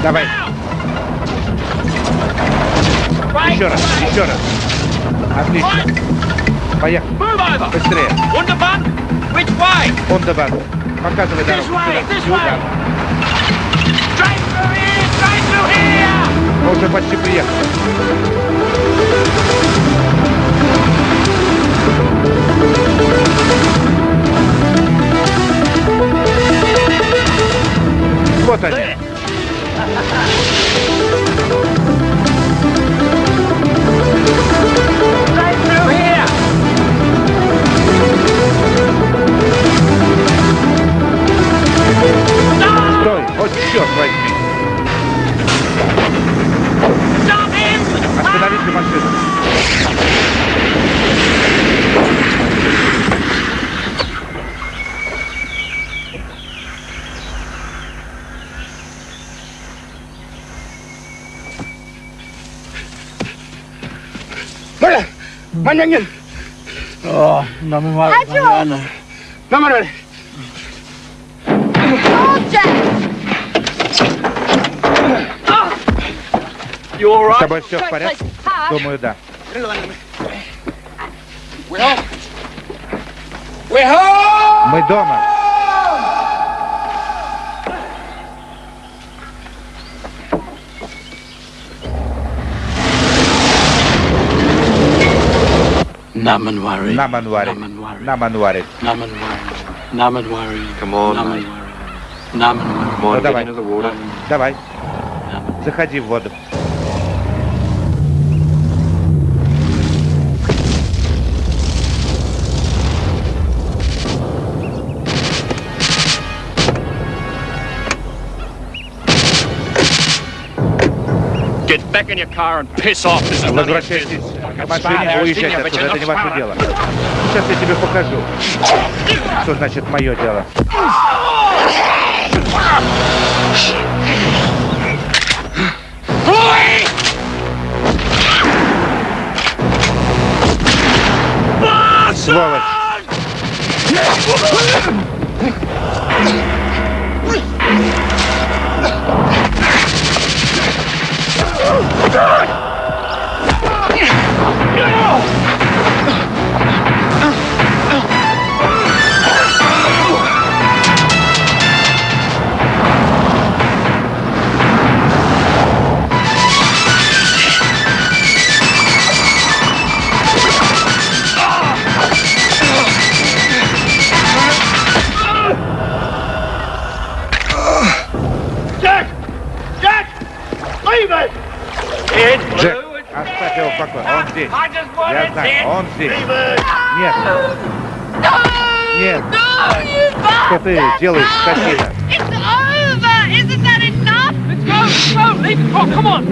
Давай. Еще раз. Еще раз. Отлично. Поехали. Быстрее. Добавил. Показывай дорогу. way. Сюда. This Сюда. way. Straight through here. Straight through here. Мы уже почти приехали. Вот они. Маньянгин! О, намывай, Маньяна. Намырали! С тобой все в порядке? Думаю, да. Мы дома. Namanwari. Наманвари. Наманвари. Namanwari. Namanwari. Come on, Namanwari. mate. Namanwari. Come on, Ну, get давай. into the water. Давай. Заходи в воду. Get back in your car and piss off. This is none of your Возвращайтесь к машине, уезжайте отсюда. Это не ваше дело. Сейчас я тебе покажу, что значит мое дело. Сволочь! 站住 покое. Он здесь. Я знаю, он здесь. Нет. Нет. Что ты делаешь, скотина? It's over! Isn't that enough? Let's go, let's go, leave it. Oh, come on.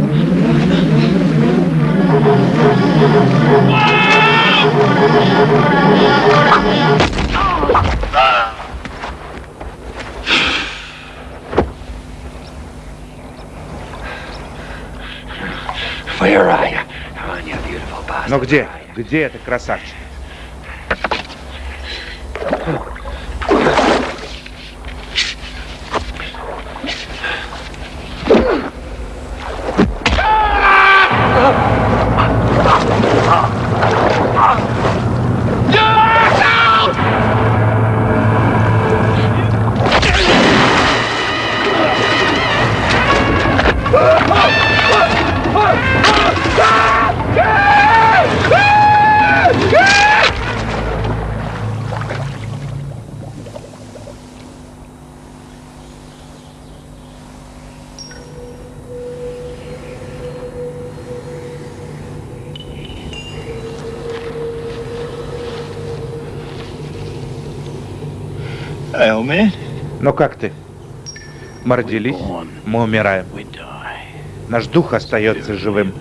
Where are you? Come on, you Ну где? Где этот красавчик? Как ты? Мы родились, мы умираем. Наш дух остается живым.